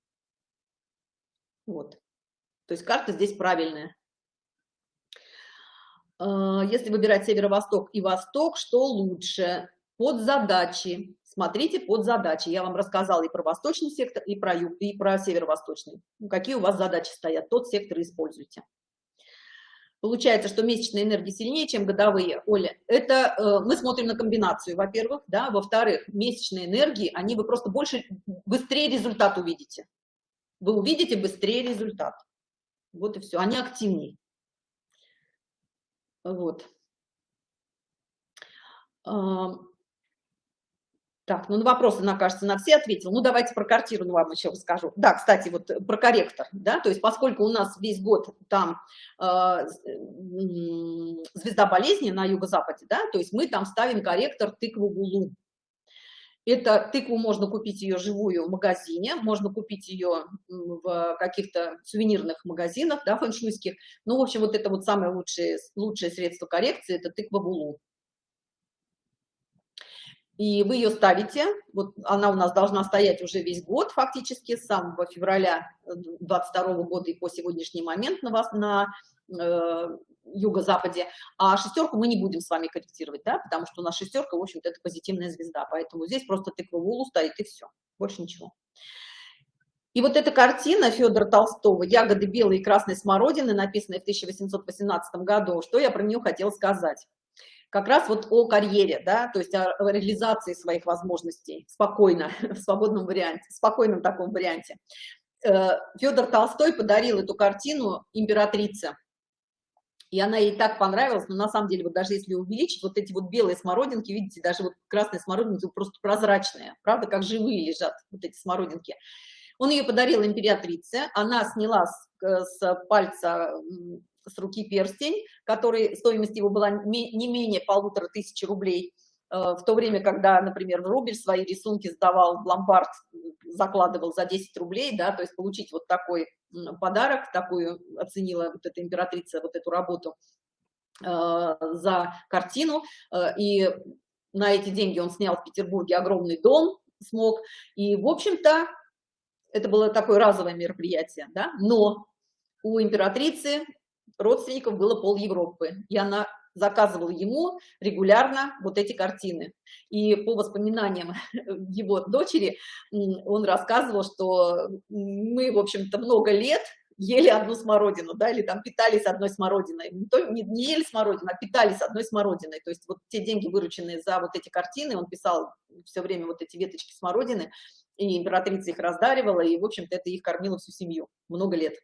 Вот. То есть карта здесь правильная. А, если выбирать северо-восток и восток, что лучше? Под задачи. Смотрите под задачи. Я вам рассказала и про восточный сектор, и про юг, и про северо-восточный. Ну, какие у вас задачи стоят, тот сектор используйте. Получается, что месячные энергии сильнее, чем годовые. Оля, это э, мы смотрим на комбинацию, во-первых, да, во-вторых, месячные энергии, они вы просто больше, быстрее результат увидите. Вы увидите быстрее результат. Вот и все, они активнее. Вот. Так, ну на вопросы, на кажется, на все ответил. Ну давайте про картину вам еще расскажу. Да, кстати, вот э, про корректор, да, то есть поскольку у нас весь год там э, звезда болезни на юго-западе, да, то есть мы там ставим корректор тыкву гулу. Это тыкву можно купить ее живую в магазине, можно купить ее в каких-то сувенирных магазинах, да, фэншуйских. Ну, в общем, вот это вот самое лучшее, лучшее средство коррекции, это тыква гулу и вы ее ставите, вот она у нас должна стоять уже весь год фактически, с самого февраля 22 э, года и по сегодняшний момент на вас на э, юго-западе, а шестерку мы не будем с вами корректировать, да, потому что у нас шестерка, в общем-то, это позитивная звезда, поэтому здесь просто тыква в улу стоит и все, больше ничего. И вот эта картина Федора Толстого «Ягоды белой и красной смородины», написанная в 1818 году, что я про нее хотела сказать как раз вот о карьере, да, то есть о реализации своих возможностей спокойно, в свободном варианте, в спокойном таком варианте. Э, Федор Толстой подарил эту картину императрице, и она ей так понравилась, но на самом деле, вот даже если увеличить, вот эти вот белые смородинки, видите, даже вот красные смородинки просто прозрачные, правда, как живые лежат вот эти смородинки. Он ее подарил императрице, она сняла с, э, с пальца с руки перстень, который, стоимость его была не менее полутора тысяч рублей, э, в то время, когда, например, Рубель свои рисунки сдавал в ломбард, закладывал за 10 рублей, да, то есть получить вот такой подарок, такую оценила вот эта императрица вот эту работу э, за картину, э, и на эти деньги он снял в Петербурге огромный дом, смог, и, в общем-то, это было такое разовое мероприятие, да, но у императрицы родственников было пол Европы, и она заказывала ему регулярно вот эти картины. И по воспоминаниям его дочери, он рассказывал, что мы, в общем-то, много лет ели одну смородину, да, или там питались одной смородиной. Не, то, не, не ели смородину, а питались одной смородиной. То есть вот те деньги, вырученные за вот эти картины, он писал все время вот эти веточки смородины, и императрица их раздаривала, и, в общем-то, это их кормило всю семью много лет.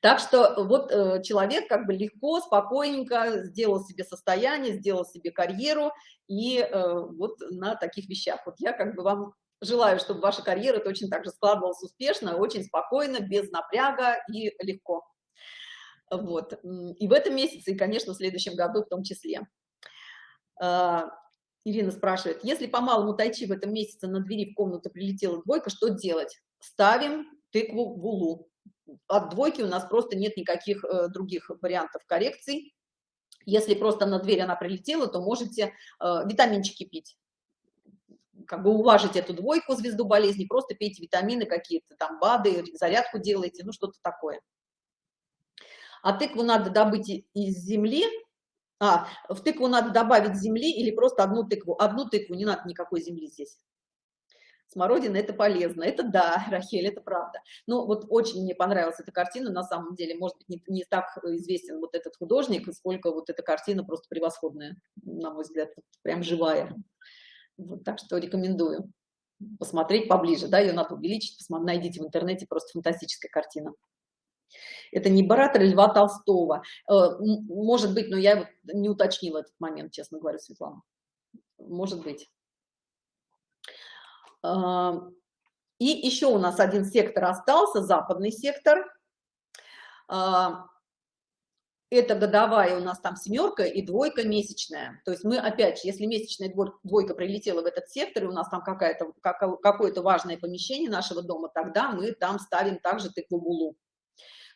Так что вот э, человек как бы легко, спокойненько сделал себе состояние, сделал себе карьеру, и э, вот на таких вещах. Вот я как бы вам желаю, чтобы ваша карьера точно так же складывалась успешно, очень спокойно, без напряга и легко. Вот. И в этом месяце, и, конечно, в следующем году в том числе. А, Ирина спрашивает, если по малому тайчи в этом месяце на двери в комнату прилетела двойка, что делать? Ставим тыкву в улу от двойки у нас просто нет никаких э, других вариантов коррекций. Если просто на дверь она прилетела, то можете э, витаминчики пить. Как бы уважить эту двойку, звезду болезни, просто пейте витамины какие-то, там БАДы, зарядку делайте, ну что-то такое. А тыкву надо добыть из земли, а, в тыкву надо добавить земли или просто одну тыкву. Одну тыкву, не надо никакой земли здесь смородина это полезно. Это да, Рахель, это правда. Ну, вот очень мне понравилась эта картина, на самом деле, может быть, не, не так известен вот этот художник, сколько вот эта картина просто превосходная, на мой взгляд, прям живая. Вот, так что рекомендую посмотреть поближе, да, ее надо увеличить, посмотри, найдите в интернете, просто фантастическая картина. Это не Баратор Льва Толстого. Э, может быть, но я не уточнила этот момент, честно говоря, Светлана. Может быть. И еще у нас один сектор остался, западный сектор. Это годовая у нас там семерка и двойка месячная. То есть мы опять, если месячная двойка прилетела в этот сектор, и у нас там какое-то какое-то важное помещение нашего дома, тогда мы там ставим также тыкву булу.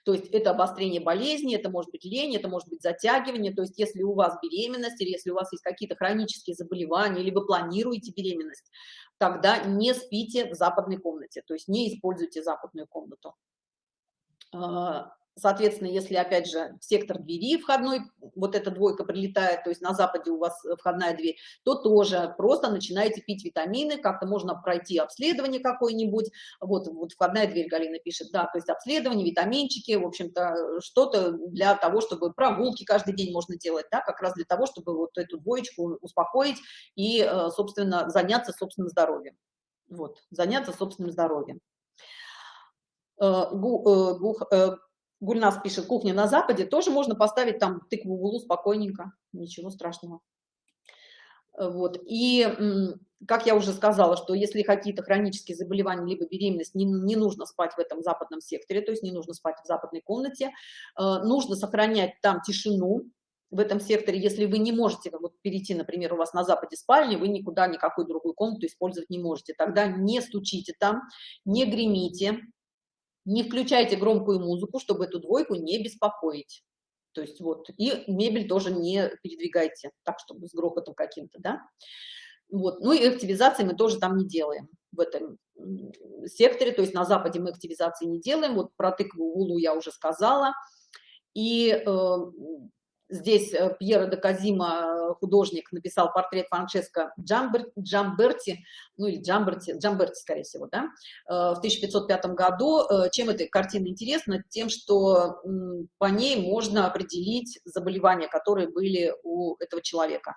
То есть это обострение болезни, это может быть лень, это может быть затягивание. То есть если у вас беременность или если у вас есть какие-то хронические заболевания, или вы планируете беременность, тогда не спите в западной комнате, то есть не используйте западную комнату. Соответственно, если, опять же, сектор двери входной, вот эта двойка прилетает, то есть на западе у вас входная дверь, то тоже просто начинаете пить витамины, как-то можно пройти обследование какое-нибудь. Вот, вот входная дверь, Галина пишет, да, то есть обследование, витаминчики, в общем-то, что-то для того, чтобы прогулки каждый день можно делать, да, как раз для того, чтобы вот эту двоечку успокоить и, э, собственно, заняться собственным здоровьем. Вот, заняться собственным здоровьем. Э, э, Гульнас пишет, кухня на Западе, тоже можно поставить там тыкву в углу спокойненько, ничего страшного. Вот. И, как я уже сказала, что если какие-то хронические заболевания, либо беременность, не, не нужно спать в этом западном секторе, то есть не нужно спать в западной комнате, э, нужно сохранять там тишину, в этом секторе, если вы не можете вот, перейти, например, у вас на западе спальни, вы никуда никакую другую комнату использовать не можете, тогда не стучите там, не гремите, не включайте громкую музыку, чтобы эту двойку не беспокоить. То есть вот, и мебель тоже не передвигайте так, чтобы с грохотом каким-то, да. Вот, ну и активизации мы тоже там не делаем в этом секторе, то есть на Западе мы активизации не делаем, вот про тыкву Улу я уже сказала. И э, Здесь э, Пьеро де Казима, э, художник, написал портрет Франческо Джамбер, Джамберти, ну или Джамберти, Джамберти, скорее всего, да, э, в 1505 году. Чем эта картина интересна? Тем, что по ней можно определить заболевания, которые были у этого человека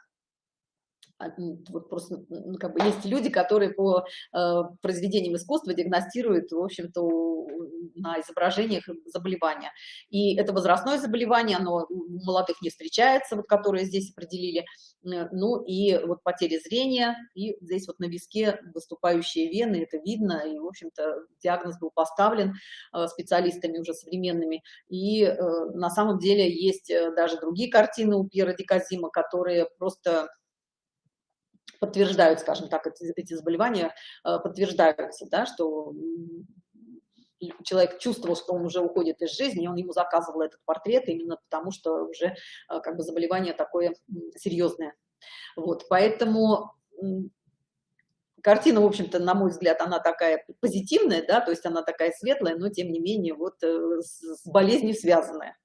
вот просто, ну, как бы есть люди, которые по э, произведениям искусства диагностируют, в общем-то, на изображениях заболевания. И это возрастное заболевание, оно у молодых не встречается, вот которые здесь определили, ну и вот потеря зрения, и здесь вот на виске выступающие вены, это видно, и, в общем-то, диагноз был поставлен э, специалистами уже современными. И э, на самом деле есть э, даже другие картины у Пьера Диказима, которые просто подтверждают, скажем так, эти, эти заболевания э, подтверждаются, да, что человек чувствовал, что он уже уходит из жизни, и он ему заказывал этот портрет именно потому, что уже э, как бы заболевание такое серьезное. Вот, поэтому картина, в общем-то, на мой взгляд, она такая позитивная, да, то есть она такая светлая, но тем не менее вот э, с болезнью связанная.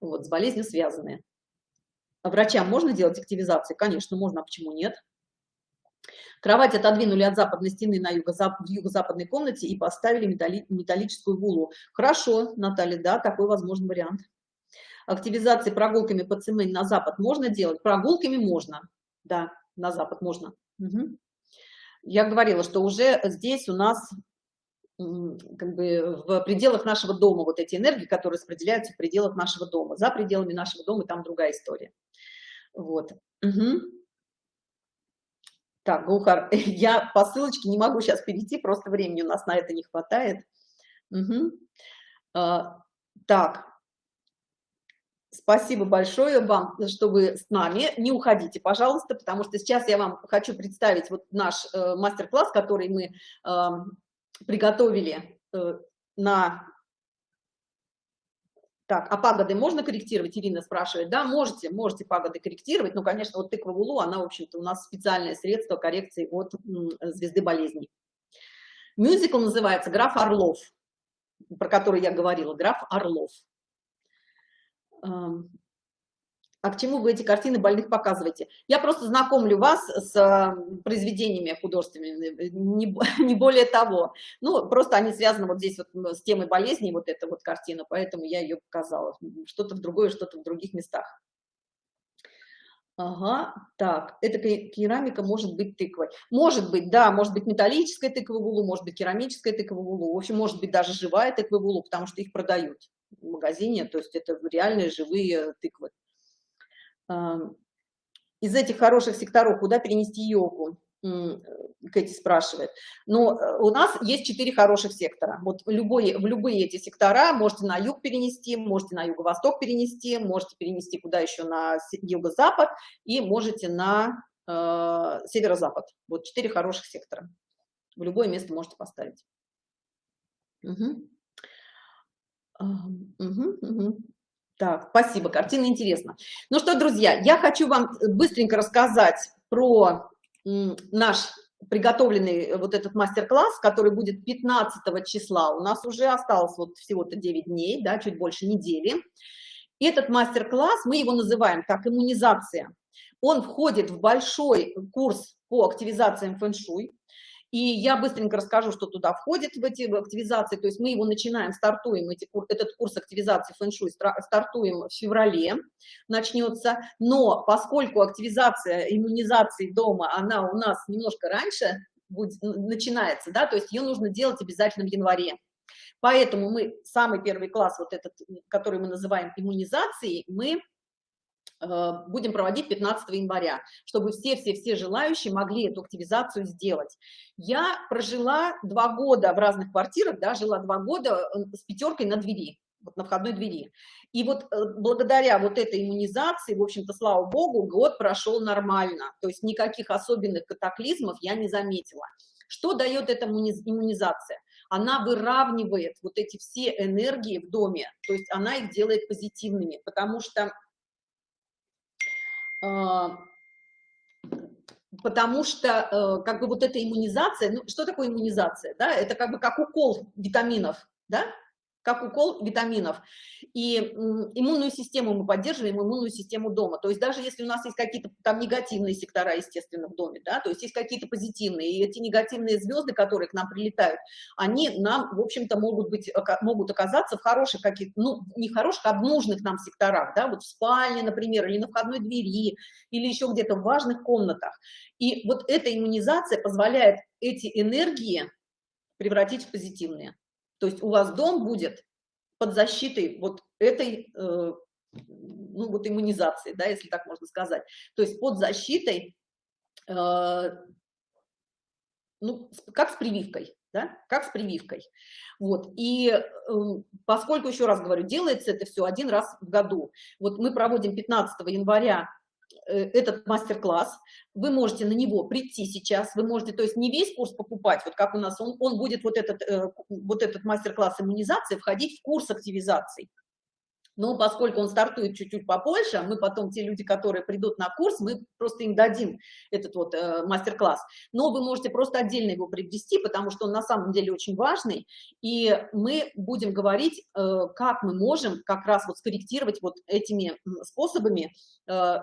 Вот, с болезнью связанная. А врачам можно делать активизации? Конечно, можно, а почему нет? Кровать отодвинули от западной стены на юго в юго-западной комнате и поставили металли металлическую гулу. Хорошо, Наталья, да, такой возможный вариант. Активизации прогулками по цемень на запад можно делать? Прогулками можно, да, на запад можно. Угу. Я говорила, что уже здесь у нас как бы в пределах нашего дома вот эти энергии, которые распределяются в пределах нашего дома. За пределами нашего дома там другая история. Вот. Угу. Так, Гухар, я по ссылочке не могу сейчас перейти, просто времени у нас на это не хватает. Угу. А, так, спасибо большое вам, что вы с нами. Не уходите, пожалуйста, потому что сейчас я вам хочу представить вот наш э, мастер-класс, который мы э, приготовили э, на так, а пагоды можно корректировать? Ирина спрашивает. Да, можете, можете пагоды корректировать. Ну, конечно, вот тыква в улу, она, в общем-то, у нас специальное средство коррекции от звезды болезней. Мюзикл называется «Граф Орлов», про который я говорила, «Граф Орлов». А к чему вы эти картины больных показываете? Я просто знакомлю вас с э, произведениями художественными, не, не более того. Ну, просто они связаны вот здесь вот с темой болезни, вот эта вот картина, поэтому я ее показала. Что-то в другое, что-то в других местах. Ага, так, эта керамика может быть тыквой. Может быть, да, может быть металлическая тыква в может быть керамическая тыква в в общем, может быть даже живая тыква в потому что их продают в магазине, то есть это реальные живые тыквы из этих хороших секторов куда перенести йогу? Кэти спрашивает. Но э, у нас есть четыре хороших сектора. Вот в любой, в любые эти сектора можете на юг перенести, можете на юго-восток перенести, можете перенести куда еще на юго-запад и можете на э, северо-запад. Вот четыре хороших сектора. В любое место можете поставить. Угу. Угу, угу. Так, спасибо, картина интересна. Ну что, друзья, я хочу вам быстренько рассказать про наш приготовленный вот этот мастер-класс, который будет 15 числа. У нас уже осталось вот всего-то 9 дней, да, чуть больше недели. Этот мастер-класс, мы его называем так, иммунизация. Он входит в большой курс по активизациям фэн-шуй. И я быстренько расскажу, что туда входит в эти активизации. То есть мы его начинаем, стартуем, эти, этот курс активизации фэн-шуй стартуем в феврале, начнется. Но поскольку активизация иммунизации дома, она у нас немножко раньше будет, начинается, да, то есть ее нужно делать обязательно в январе. Поэтому мы самый первый класс, вот этот, который мы называем иммунизацией, мы будем проводить 15 января, чтобы все-все-все желающие могли эту активизацию сделать. Я прожила два года в разных квартирах, да, жила два года э, с пятеркой на двери, вот на входной двери. И вот э, благодаря вот этой иммунизации, в общем-то, слава богу, год прошел нормально, то есть никаких особенных катаклизмов я не заметила. Что дает эта иммунизация? Она выравнивает вот эти все энергии в доме, то есть она их делает позитивными, потому что потому что э, как бы вот эта иммунизация, ну что такое иммунизация, да, это как бы как укол витаминов, да, как укол витаминов. И иммунную систему мы поддерживаем, иммунную систему дома. То есть даже если у нас есть какие-то там негативные сектора, естественно, в доме, да, то есть есть какие-то позитивные, и эти негативные звезды, которые к нам прилетают, они нам, в общем-то, могут быть, могут оказаться в хороших каких ну, не хороших, а в нужных нам секторах, да, вот в спальне, например, или на входной двери, или еще где-то в важных комнатах. И вот эта иммунизация позволяет эти энергии превратить в позитивные. То есть у вас дом будет под защитой вот этой, э, ну вот иммунизации, да, если так можно сказать. То есть под защитой, э, ну, как с прививкой, да, как с прививкой. Вот, и э, поскольку, еще раз говорю, делается это все один раз в году. Вот мы проводим 15 января этот мастер-класс, вы можете на него прийти сейчас, вы можете, то есть не весь курс покупать, вот как у нас, он, он будет вот этот, э, вот этот мастер-класс иммунизации входить в курс активизации. Но поскольку он стартует чуть-чуть попозже, мы потом, те люди, которые придут на курс, мы просто им дадим этот вот э, мастер-класс. Но вы можете просто отдельно его приобрести, потому что он на самом деле очень важный, и мы будем говорить, э, как мы можем как раз вот скорректировать вот этими способами э,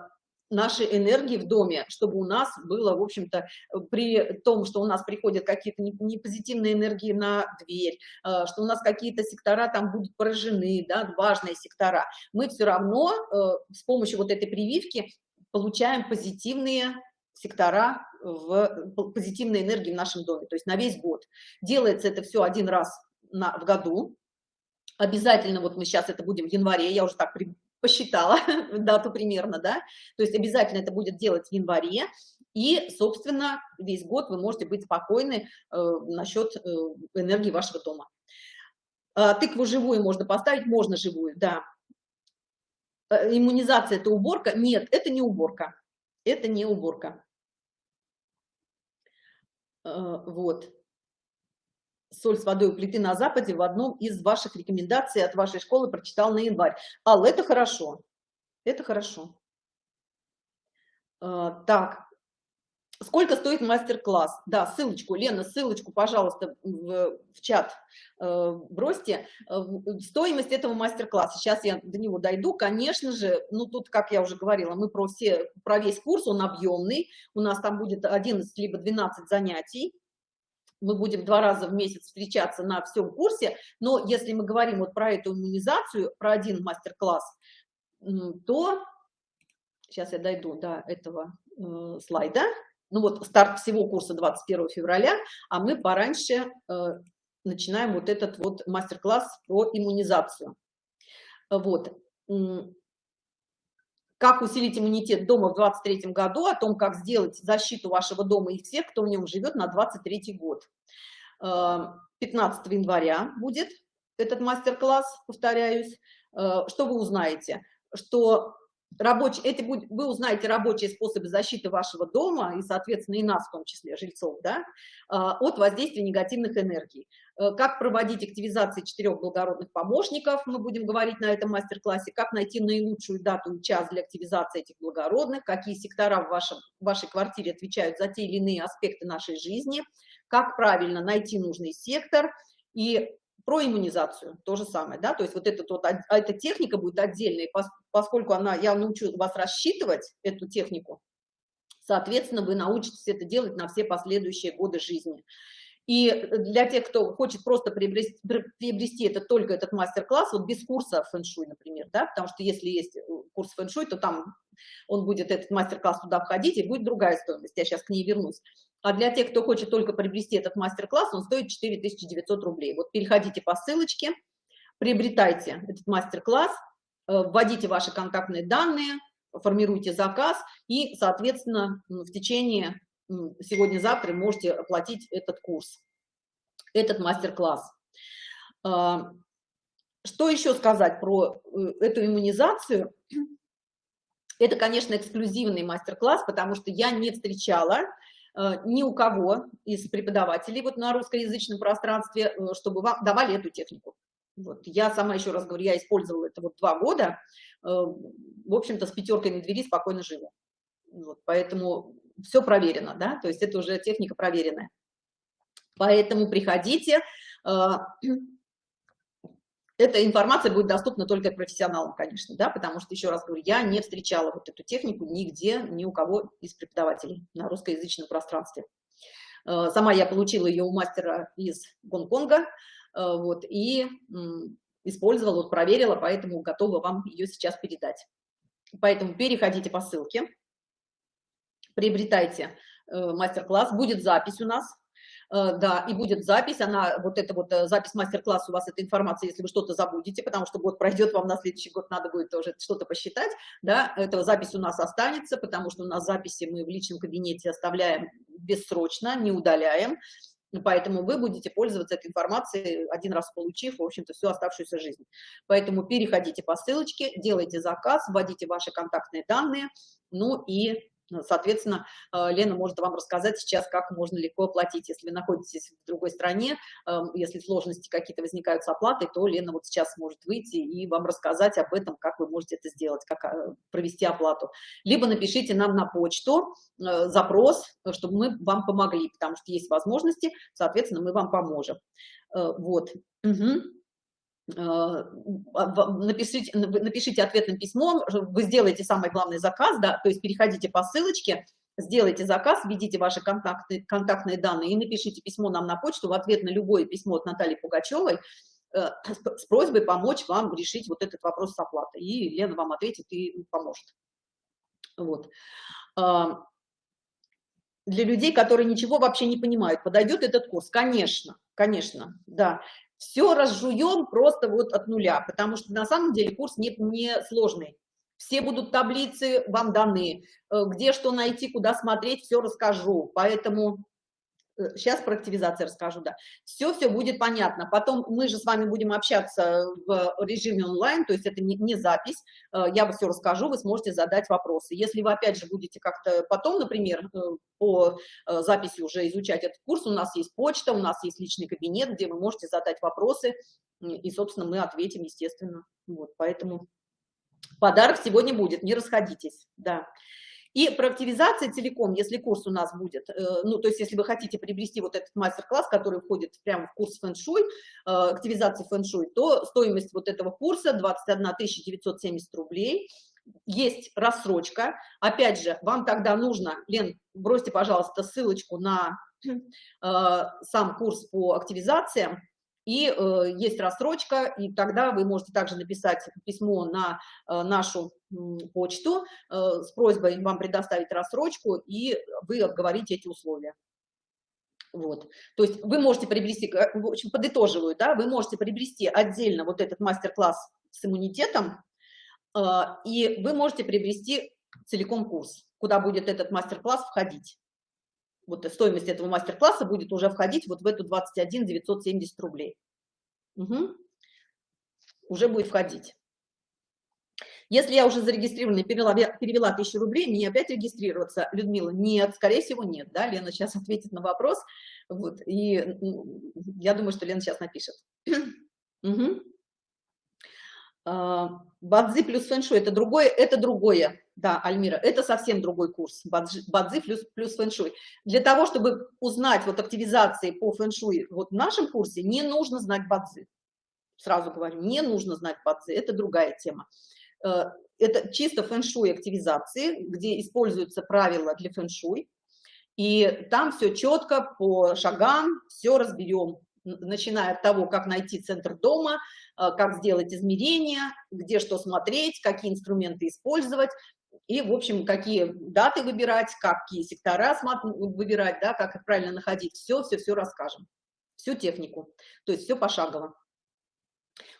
нашей энергии в доме, чтобы у нас было, в общем-то, при том, что у нас приходят какие-то непозитивные энергии на дверь, э, что у нас какие-то сектора там будут поражены, да, важные сектора, мы все равно э, с помощью вот этой прививки получаем позитивные сектора в позитивной энергии в нашем доме, то есть на весь год. Делается это все один раз на, в году, обязательно, вот мы сейчас это будем в январе, я уже так посчитала дату примерно, да, то есть обязательно это будет делать в январе, и, собственно, весь год вы можете быть спокойны э, насчет э, энергии вашего дома. А, тыкву живую можно поставить, можно живую, да. Э, иммунизация – это уборка? Нет, это не уборка, это не уборка. Э, вот соль с водой у плиты на западе в одном из ваших рекомендаций от вашей школы прочитал на январь. Алла, это хорошо. Это хорошо. А, так, сколько стоит мастер-класс? Да, ссылочку, Лена, ссылочку, пожалуйста, в, в чат э, бросьте. Э, стоимость этого мастер-класса, сейчас я до него дойду, конечно же, ну тут, как я уже говорила, мы про, все, про весь курс, он объемный, у нас там будет 11 либо 12 занятий, мы будем два раза в месяц встречаться на всем курсе, но если мы говорим вот про эту иммунизацию, про один мастер-класс, то, сейчас я дойду до этого э, слайда, ну вот старт всего курса 21 февраля, а мы пораньше э, начинаем вот этот вот мастер-класс про иммунизацию. Вот как усилить иммунитет дома в 23 году, о том, как сделать защиту вашего дома и всех, кто в нем живет на 23 год. 15 э, января будет этот мастер-класс, повторяюсь. Э, что вы узнаете? Что рабочий, эти будет, вы узнаете рабочие способы защиты вашего дома и, соответственно, и нас в том числе, жильцов, да, а, от воздействия негативных энергий. Э, как проводить активизации четырех благородных помощников, мы будем говорить на этом мастер-классе, как найти наилучшую дату и час для активизации этих благородных, какие сектора в, вашем, в вашей квартире отвечают за те или иные аспекты нашей жизни, как правильно найти нужный сектор и про иммунизацию то же самое, да, то есть вот, этот вот а эта техника будет отдельной, поскольку она, я научу вас рассчитывать эту технику, соответственно, вы научитесь это делать на все последующие годы жизни. И для тех, кто хочет просто приобрести, приобрести это только этот мастер-класс, вот без курса фэн-шуй, например, да, потому что если есть э, курс фэн-шуй, то там он будет, этот мастер-класс туда входить, и будет другая стоимость, я сейчас к ней вернусь. А для тех, кто хочет только приобрести этот мастер-класс, он стоит 4900 рублей. Вот переходите по ссылочке, приобретайте этот мастер-класс, э, вводите ваши контактные данные, формируйте заказ и, соответственно, в течение сегодня-завтра можете оплатить этот курс, этот мастер-класс. А, что еще сказать про э, эту иммунизацию? Это, конечно, эксклюзивный мастер-класс, потому что я не встречала ни у кого из преподавателей вот на русскоязычном пространстве, э, чтобы вам давали эту технику. Вот. Я сама, еще раз говорю, я использовала это вот два года, э, в общем-то, с пятеркой на двери спокойно живу. Вот. Поэтому все проверено, да, то есть это уже техника проверенная. Поэтому приходите, эта информация будет доступна только профессионалам, конечно, да, потому что, еще раз говорю, я не встречала вот эту технику нигде, ни у кого из преподавателей на русскоязычном пространстве. Э, сама я получила ее у мастера из Гонконга, э, вот, и использовала, вот, проверила, поэтому готова вам ее сейчас передать. Поэтому переходите по ссылке, приобретайте э, мастер-класс, будет запись у нас, да, и будет запись, она, вот эта вот э, запись мастер-класса у вас, эта информация, если вы что-то забудете, потому что год пройдет, вам на следующий год надо будет тоже что-то посчитать, да, эта запись у нас останется, потому что у нас записи мы в личном кабинете оставляем бессрочно, не удаляем, Поэтому вы будете пользоваться этой информацией, один раз получив, в общем-то, всю оставшуюся жизнь. Поэтому переходите по ссылочке, делайте заказ, вводите ваши контактные данные, ну и соответственно, э, Лена может вам рассказать сейчас, как можно легко оплатить. Если вы находитесь в другой стране, эм, если сложности какие-то возникают с оплатой, то Лена вот сейчас может выйти и вам рассказать об этом, как вы можете это сделать, как э, провести оплату. Либо напишите нам на почту э, запрос, чтобы мы вам помогли, потому что есть возможности, соответственно, мы вам поможем. Вот. Угу. Э, напишите, напишите ответным письмом, вы сделаете самый главный заказ, да, то есть переходите по ссылочке, сделайте заказ, введите ваши контактные, контактные данные и напишите письмо нам на почту в ответ на любое письмо от Натальи Пугачевой э, с просьбой помочь вам решить вот этот вопрос с оплатой. И Лена вам ответит и поможет. Вот. Для людей, которые ничего вообще не понимают, подойдет этот курс? Конечно, конечно, да все разжуем просто вот от нуля, потому что на самом деле курс не, не сложный. Все будут таблицы вам даны, э, где что найти, куда смотреть, все расскажу. Поэтому сейчас э, про активизацию расскажу, да. Все-все будет понятно. Потом мы же с вами будем общаться в режиме онлайн, то есть это не, не запись. Э, я все расскажу, вы сможете задать вопросы. Если вы опять же будете как-то потом, например, э, по записи уже изучать этот курс, у нас есть почта, у нас есть личный кабинет, где вы можете задать вопросы, и, собственно, мы ответим, естественно. Вот, поэтому подарок сегодня будет, не расходитесь, да. И про активизацию целиком, если курс у нас будет, э, ну, то есть если вы хотите приобрести вот этот мастер-класс, который входит прямо в курс фэн-шуй, э, активизации фэн-шуй, то стоимость вот этого курса 21 970 рублей. Есть рассрочка. Опять же, вам тогда нужно, Лен, бросьте, пожалуйста, ссылочку на э, сам курс по активизациям, и э, есть рассрочка, и тогда вы можете также написать письмо на э, нашу э, почту э, с просьбой вам предоставить рассрочку, и вы обговорите эти условия. Вот. То есть вы можете приобрести, э, в общем, подытоживаю, да, вы можете приобрести отдельно вот этот мастер-класс с иммунитетом, э, и вы можете приобрести целиком курс, куда будет этот мастер-класс входить вот стоимость этого мастер-класса будет уже входить вот в эту 21 970 рублей. Угу. Уже будет входить. Если я уже зарегистрирована перевела, перевела 1000 рублей, мне опять регистрироваться, Людмила? Нет, скорее всего, нет, да, Лена сейчас ответит на вопрос, вот, и я думаю, что Лена сейчас напишет. угу. Бадзи плюс фэншуй – это другое, это другое, да, Альмира, это совсем другой курс, бадзи плюс, плюс фэншуй. Для того, чтобы узнать вот активизации по фэншуй вот в нашем курсе, не нужно знать бадзи. Сразу говорю, не нужно знать бадзи, это другая тема. Э, это чисто фэн-шуй активизации, где используются правила для фэн-шуй, и там все четко по шагам, все разберем, начиная от того, как найти центр дома, э, как сделать измерения, где что смотреть, какие инструменты использовать, и, в общем, какие даты выбирать, какие сектора выбирать, да, как их правильно находить, все-все-все расскажем, всю технику, то есть все пошагово.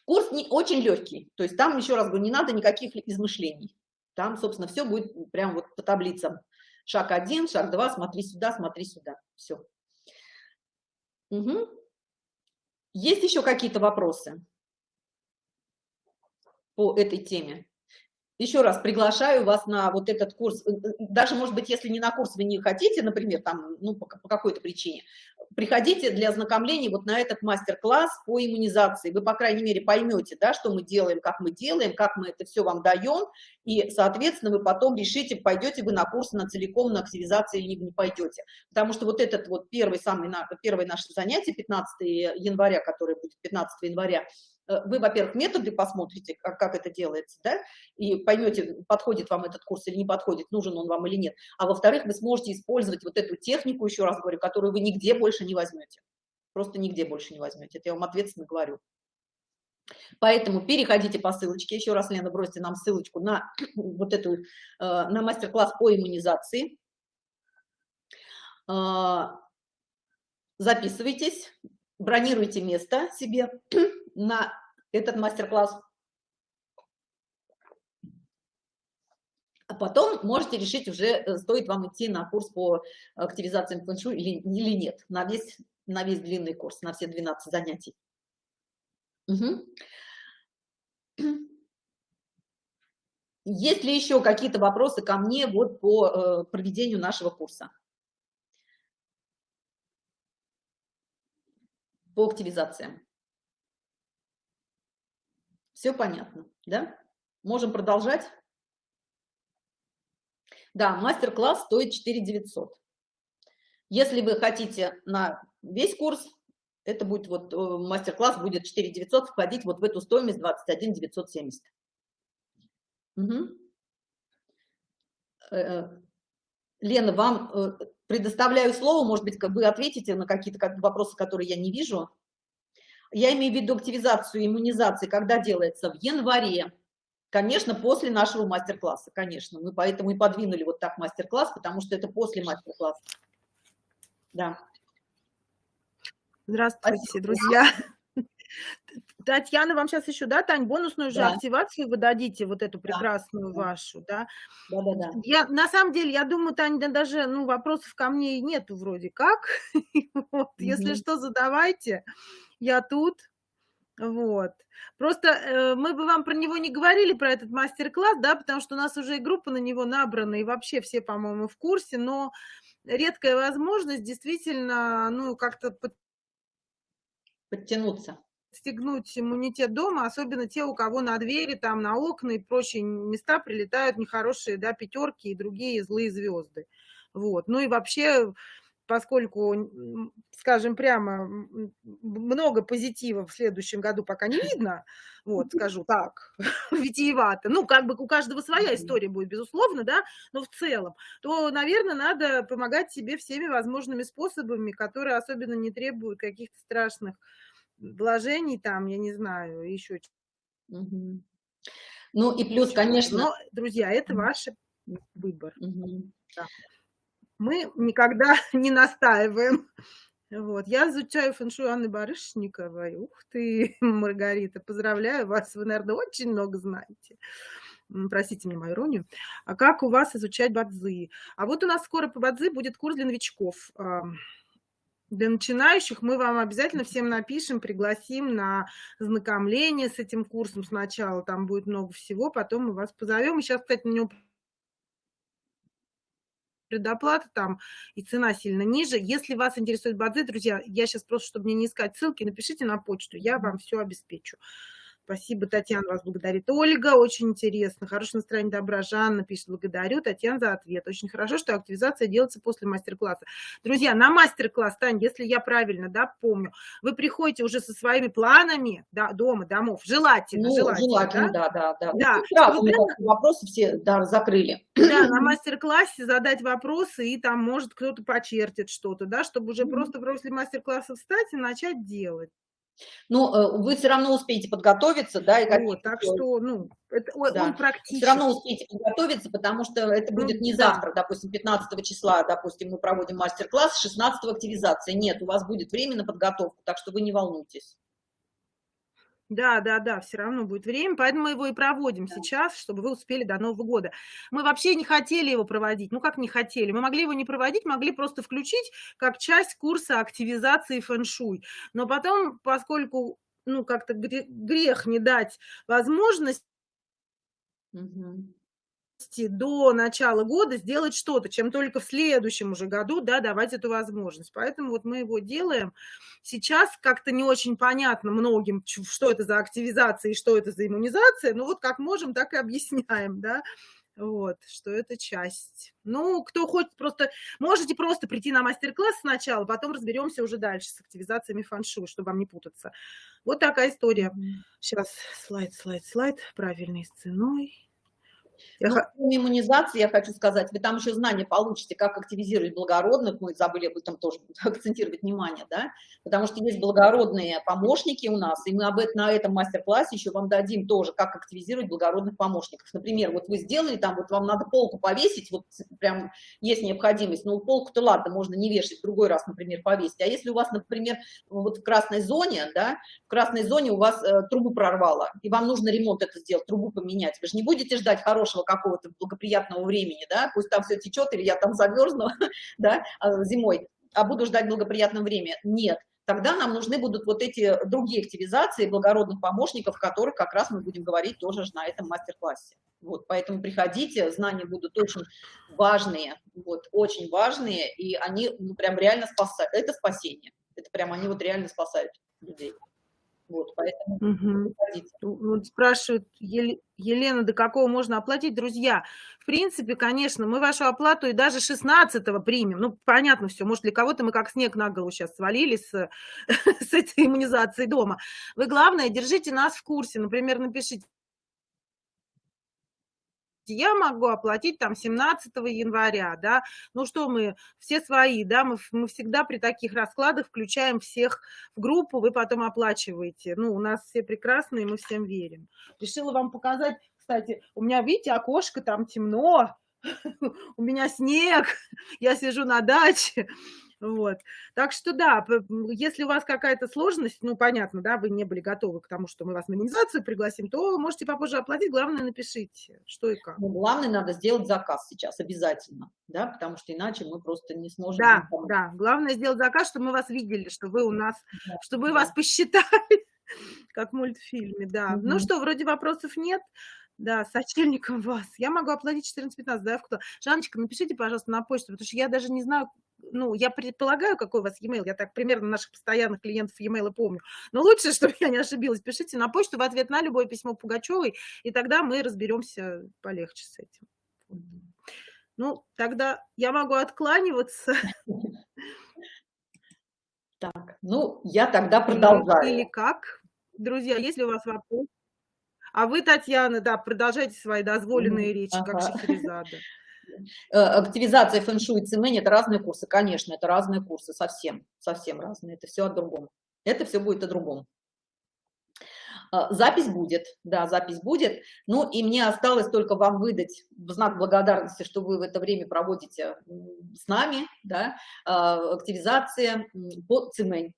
Курс не, очень легкий, то есть там, еще раз говорю, не надо никаких измышлений. Там, собственно, все будет прям вот по таблицам. Шаг один, шаг два, смотри сюда, смотри сюда. Все. Угу. Есть еще какие-то вопросы по этой теме? Еще раз приглашаю вас на вот этот курс, э, э, даже, может быть, если не на курс вы не хотите, например, там, ну, по, по какой-то причине, приходите для ознакомления вот на этот мастер-класс по иммунизации. Вы, по крайней мере, поймете, да, что мы делаем, как мы делаем, как мы это все вам даем, и, соответственно, вы потом решите, пойдете вы на курс на целиком, на активизацию или не пойдете. Потому что вот этот вот первый, самый, первое наше занятие, 15 января, которое будет 15 января, вы, во-первых, методы посмотрите, как, как это делается, да, и поймете, подходит вам этот курс или не подходит, нужен он вам или нет. А во-вторых, вы сможете использовать вот эту технику, еще раз говорю, которую вы нигде больше не возьмете. Просто нигде больше не возьмете. Это я вам ответственно говорю. Поэтому переходите по ссылочке. Еще раз, Лена, бросьте нам ссылочку на вот эту, э, на мастер-класс по иммунизации. Э, записывайтесь, бронируйте место себе на этот мастер-класс. А потом можете решить уже, э, стоит вам идти на курс по активизации фэншуй или, или нет, на весь, на весь длинный курс, на все 12 занятий. Угу. Есть ли еще какие-то вопросы ко мне вот по э, проведению нашего курса? По активизациям. Все понятно, да? Можем продолжать? Да, мастер-класс стоит 4 900. Если вы хотите на весь курс, это будет вот э, мастер-класс будет 4 900 входить вот в эту стоимость 21 970. Угу. Лена, вам э, предоставляю слово, может быть, вы ответите на какие-то вопросы, которые я не вижу. Я имею в виду активизацию иммунизации, когда делается в январе, конечно, после нашего мастер-класса, конечно. Мы поэтому и подвинули вот так мастер-класс, потому что это после мастер-класса. Да. Здравствуйте, Спасибо. друзья. Татьяна, вам сейчас еще, да, Тань, бонусную же да. активацию вы дадите, вот эту прекрасную да. вашу, да? Да, да, да. Я, на самом деле, я думаю, Таня, да, даже, ну, вопросов ко мне и нету вроде как. вот, угу. Если что, задавайте я тут. Вот. Просто э, мы бы вам про него не говорили, про этот мастер-класс, да, потому что у нас уже и группа на него набрана, и вообще все, по-моему, в курсе, но редкая возможность действительно, ну, как-то под... подтянуться стегнуть иммунитет дома, особенно те, у кого на двери, там, на окна и прочие места прилетают нехорошие, да, пятерки и другие злые звезды. Вот. Ну и вообще поскольку, скажем прямо, много позитива в следующем году пока не видно, вот, скажу так, витиевато, ну, как бы у каждого своя история будет, безусловно, да, но в целом, то, наверное, надо помогать себе всеми возможными способами, которые особенно не требуют каких-то страшных вложений, там, я не знаю, еще Ну и плюс, конечно... Но, друзья, это ваш выбор. Угу. Да мы никогда не настаиваем. Вот. Я изучаю фэншуй Анны Барышниковой. Ух ты, Маргарита, поздравляю вас, вы, наверное, очень много знаете. Простите мне мою иронию. А как у вас изучать бадзи? А вот у нас скоро по бадзи будет курс для новичков. Для начинающих мы вам обязательно всем напишем, пригласим на знакомление с этим курсом сначала. Там будет много всего, потом мы вас позовем. И сейчас, кстати, на него предоплата там и цена сильно ниже. Если вас интересует бадзи, друзья, я сейчас просто, чтобы мне не искать ссылки, напишите на почту, я вам все обеспечу. Спасибо, Татьяна вас благодарит. Ольга, очень интересно. Хорошее настроение, добра. Жанна пишет, благодарю. Татьяна за ответ. Очень хорошо, что активизация делается после мастер-класса. Друзья, на мастер-класс, Тань, если я правильно, да, помню, вы приходите уже со своими планами да, дома, домов, желательно, ну, желательно, желательно да, да, да. да. Ну, сразу мы вопросы все да, закрыли. Да, на мастер-классе задать вопросы, и там, может, кто-то почертит что-то, да, чтобы уже mm -hmm. просто после мастер-класса встать и начать делать. Ну, э, вы все равно успеете подготовиться, да, и вот, так что, ну, это, да. он практически. Все равно успеете подготовиться, потому что это ну, будет не да. завтра, допустим, 15 числа, допустим, мы проводим мастер-класс, 16 активизация. Нет, у вас будет время на подготовку, так что вы не волнуйтесь. Да, да, да, все равно будет время, поэтому мы его и проводим да. сейчас, чтобы вы успели до Нового года. Мы вообще не хотели его проводить, ну как не хотели, мы могли его не проводить, могли просто включить как часть курса активизации фэн-шуй. Но потом, поскольку, ну как-то грех не дать возможность, угу до начала года сделать что-то, чем только в следующем уже году, да, давать эту возможность. Поэтому вот мы его делаем. Сейчас как-то не очень понятно многим, что это за активизация и что это за иммунизация, но вот как можем, так и объясняем, да, вот, что это часть. Ну, кто хочет просто, можете просто прийти на мастер-класс сначала, потом разберемся уже дальше с активизациями фаншу, чтобы вам не путаться. Вот такая история. Сейчас слайд, слайд, слайд, правильной с ценой. Я ну, кроме иммунизации, я хочу сказать, вы там еще знания получите, как активизировать благородных, мы забыли об этом тоже акцентировать внимание, да, потому что есть благородные помощники у нас, и мы об этом, на этом мастер-классе еще вам дадим тоже, как активизировать благородных помощников. Например, вот вы сделали там, вот вам надо полку повесить, вот прям есть необходимость, ну полку-то ладно, можно не вешать, в другой раз, например, повесить, а если у вас, например, вот в красной зоне, да, в красной зоне у вас э, трубу прорвало, и вам нужно ремонт это сделать, трубу поменять, вы же не будете ждать хорошего хорошего какого-то благоприятного времени, да, пусть там все течет, или я там замерзну, да, а, зимой, а буду ждать благоприятного времени. Нет, тогда нам нужны будут вот эти другие активизации благородных помощников, которых как раз мы будем говорить тоже на этом мастер-классе. Вот, поэтому приходите, знания будут очень важные, вот, очень важные, и они ну, прям реально спасают, это спасение, это прям они вот реально спасают людей. Вот, поэтому угу. вот спрашивают, Елена, до какого можно оплатить? Друзья, в принципе, конечно, мы вашу оплату и даже 16 примем. Ну, понятно все, может, для кого-то мы как снег на голову сейчас свалились с, с этой иммунизацией дома. Вы, главное, держите нас в курсе. Например, напишите, я могу оплатить там 17 января, да, ну что мы, все свои, да, мы, мы всегда при таких раскладах включаем всех в группу, вы потом оплачиваете, ну, у нас все прекрасные, мы всем верим. Решила вам показать, кстати, у меня, видите, окошко, там темно, у меня снег, я сижу на даче, вот. Так что да, если у вас какая-то сложность, ну, понятно, да, вы не были готовы к тому, что мы вас на иммунизацию пригласим, то можете попозже оплатить, главное напишите, что и как. Ну, главное, надо сделать заказ сейчас обязательно, да, потому что иначе мы просто не сможем. Да, да, главное сделать заказ, чтобы мы вас видели, что вы у нас, да, чтобы да. вас посчитали, как в мультфильме, да. Угу. Ну что, вроде вопросов нет. Да, сочельником вас. Я могу оплатить 14-15, да, кто? Жанночка, напишите, пожалуйста, на почту, потому что я даже не знаю, ну, я предполагаю, какой у вас e-mail, я так примерно наших постоянных клиентов e-mail помню, но лучше, чтобы я не ошибилась, пишите на почту в ответ на любое письмо Пугачевой, и тогда мы разберемся полегче с этим. Ну, тогда я могу откланиваться. Так, ну, я тогда продолжаю. Или как? Друзья, если у вас вопрос. А вы, Татьяна, да, продолжайте свои дозволенные речи, ага. как Шахерезада. Э, активизация фэн-шуй и цимэнь – это разные курсы, конечно, это разные курсы, совсем, совсем разные, это все о другом. Это все будет о другом. Э, запись будет, да, запись будет. Ну и мне осталось только вам выдать в знак благодарности, что вы в это время проводите с нами, да, э, активизация по цимэнь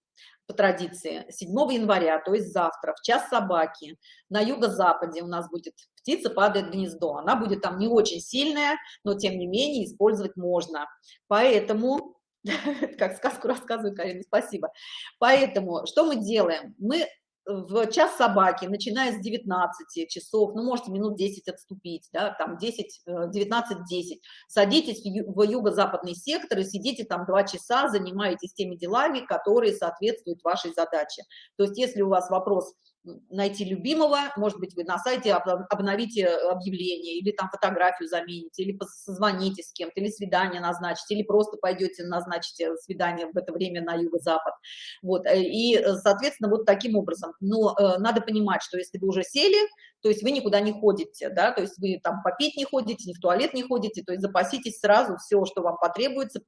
по традиции 7 января, то есть завтра, в час собаки, на юго-западе у нас будет птица падает гнездо. Она будет там не очень сильная, но тем не менее использовать можно. Поэтому Как сказку рассказываю, Карина, спасибо. Поэтому что мы делаем? Мы в час собаки, начиная с 19 часов, ну, можете минут 10 отступить, да, там 10, 19-10, садитесь в юго-западный сектор и сидите там 2 часа, занимаетесь теми делами, которые соответствуют вашей задаче. То есть, если у вас вопрос найти любимого, может быть, вы на сайте обновите объявление, или там фотографию замените, или позвоните с кем-то, или свидание назначите, или просто пойдете назначите свидание в это время на юго-запад. Вот, э, и, э, соответственно, вот таким образом. Но э, надо понимать, что если вы уже сели, то есть вы никуда не ходите, да, то есть вы там попить не ходите, ни в туалет не ходите, то есть запаситесь сразу все, что вам потребуется,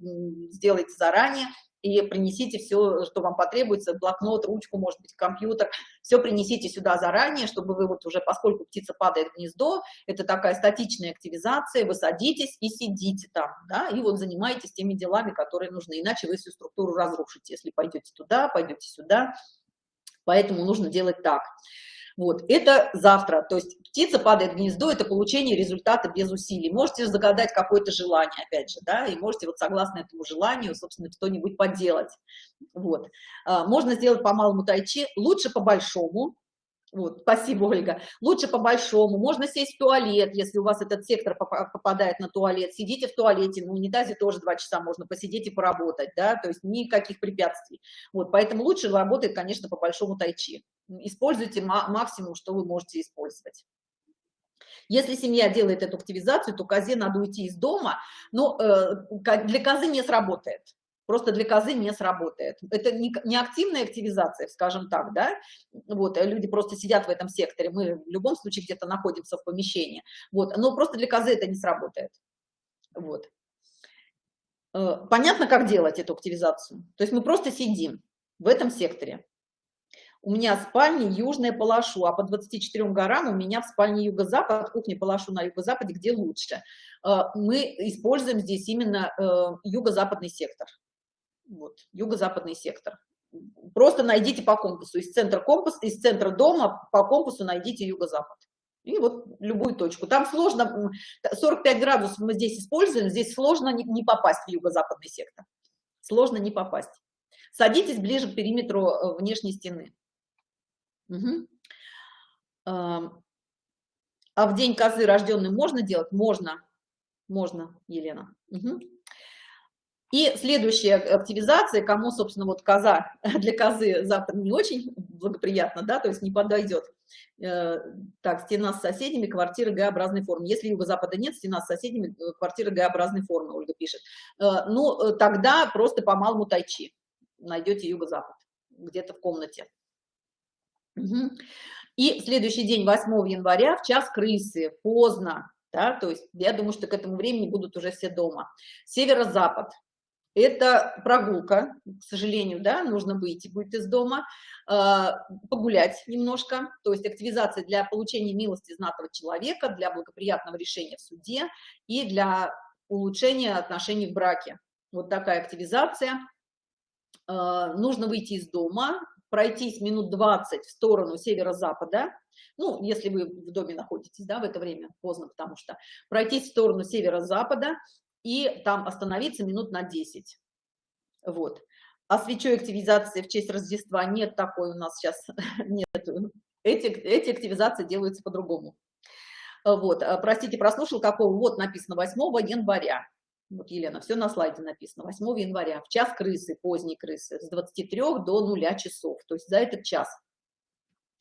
сделайте заранее, и принесите все, что вам потребуется, блокнот, ручку, может быть, компьютер, все принесите сюда заранее, чтобы вы вот уже, поскольку птица падает в гнездо, это такая статичная активизация, вы садитесь и сидите там, да, и вот занимаетесь теми делами, которые нужны, иначе вы всю структуру разрушите, если пойдете туда, пойдете сюда, поэтому нужно делать так. Вот, это завтра, то есть птица падает в гнездо, это получение результата без усилий. Можете загадать какое-то желание, опять же, да, и можете вот согласно этому желанию, собственно, что-нибудь поделать. Вот. А, можно сделать по малому тайчи, лучше по большому, вот, спасибо, Ольга. Лучше по-большому. Можно сесть в туалет, если у вас этот сектор попадает на туалет. Сидите в туалете, на унитазе тоже два часа можно посидеть и поработать, да, то есть никаких препятствий. Вот, поэтому лучше работает, конечно, по-большому тайчи. Используйте максимум, что вы можете использовать. Если семья делает эту активизацию, то козе надо уйти из дома, но э, для козы не сработает просто для козы не сработает. Это не, не активная активизация, скажем так, да, вот, люди просто сидят в этом секторе, мы в любом случае где-то находимся в помещении, вот, но просто для козы это не сработает, вот. Э, понятно, как делать эту активизацию? То есть мы просто сидим в этом секторе. У меня спальня южная Палашу, а по 24 горам у меня в спальне юго-запад, кухня Палашу на юго-западе, где лучше. Э, мы используем здесь именно э, юго-западный сектор вот, юго-западный сектор. Просто найдите по компасу, из центра компаса, из центра дома по компасу найдите юго-запад. И вот любую точку. Там сложно, 45 градусов мы здесь используем, здесь сложно не, не попасть в юго-западный сектор. Сложно не попасть. Садитесь ближе к периметру э, внешней стены. Угу. А в день козы рожденный можно делать? Можно. Можно, Елена. Угу. И следующая активизация, кому, собственно, вот коза, для козы завтра не очень благоприятно, да, то есть не подойдет. Э, так, стена с соседями, квартира Г-образной формы. Если юго-запада нет, стена с соседями, э, квартира Г-образной формы, Ольга пишет. Э, ну, тогда просто по малому тайчи найдете юго-запад, где-то в комнате. Угу. И следующий день, 8 января, в час крысы, поздно, да, то есть я думаю, что к этому времени будут уже все дома. Северо-запад, это прогулка, к сожалению, да, нужно выйти будет из дома, а, погулять немножко, то есть активизация для получения милости знатного человека, для благоприятного решения в суде и для улучшения отношений в браке. Вот такая активизация. А, нужно выйти из дома, пройтись минут 20 в сторону северо-запада, ну, если вы в доме находитесь, да, в это время, поздно, потому что пройтись в сторону северо-запада, и там остановиться минут на 10. Вот. А свечой активизации в честь Рождества нет такой у нас сейчас, нет. Эти, эти активизации делаются по-другому. Вот, а, простите, прослушал, какого, вот написано 8 января. Вот, Елена, все на слайде написано. 8 января, в час крысы, поздней крысы, с 23 до 0 часов. То есть за этот час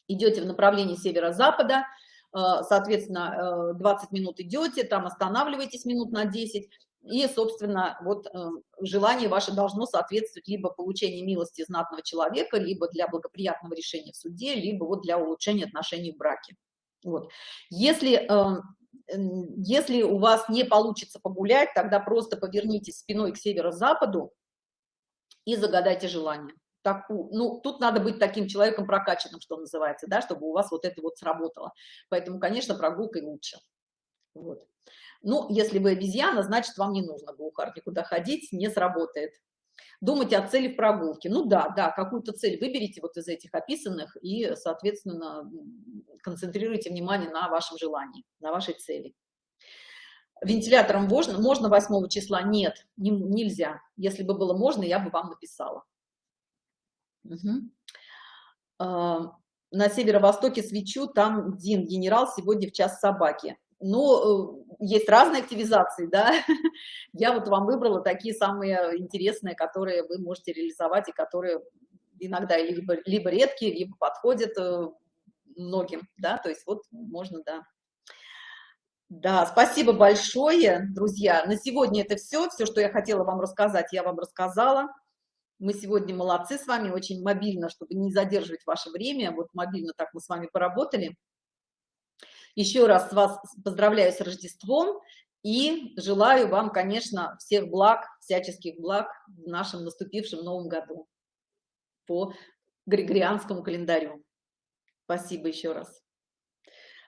идете в направлении северо-запада, а, соответственно, 20 э, минут идете, там останавливаетесь минут на 10, и, собственно, вот э, желание ваше должно соответствовать либо получению милости знатного человека, либо для благоприятного решения в суде, либо вот для улучшения отношений в браке. Вот. Если, э, если у вас не получится погулять, тогда просто повернитесь спиной к северо-западу и загадайте желание. Так, ну, тут надо быть таким человеком прокачанным, что называется, да, чтобы у вас вот это вот сработало. Поэтому, конечно, прогулкой лучше. Вот. Ну, если вы обезьяна, значит, вам не нужно глухар никуда ходить, не сработает. Думайте о цели в прогулке. Ну да, да, какую-то цель выберите вот из этих описанных и, соответственно, концентрируйте внимание на вашем желании, на вашей цели. Вентилятором можно, можно 8 числа? Нет, не, нельзя. Если бы было можно, я бы вам написала. Угу. На северо-востоке свечу, там Дин, генерал, сегодня в час собаки. Ну, э, есть разные активизации, да. Я вот вам выбрала такие самые интересные, которые вы можете реализовать и которые иногда либо, либо редкие, либо подходят э, многим, да, то есть вот можно, да. Да, спасибо большое, друзья. На сегодня это все. Все, что я хотела вам рассказать, я вам рассказала. Мы сегодня молодцы с вами, очень мобильно, чтобы не задерживать ваше время. Вот мобильно так мы с вами поработали. Еще раз вас поздравляю с Рождеством и желаю вам, конечно, всех благ, всяческих благ в нашем наступившем Новом году по Григорианскому календарю. Спасибо еще раз.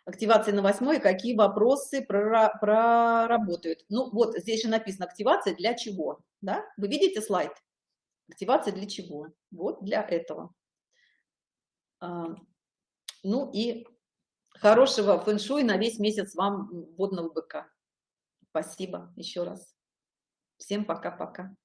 Активация на восьмой. Какие вопросы проработают? Ну, вот здесь же написано активация для чего? Да? Вы видите слайд? Активация для чего? Вот для этого. А, ну и хорошего фэн-шуй на весь месяц вам водного быка. Спасибо еще раз. Всем пока-пока.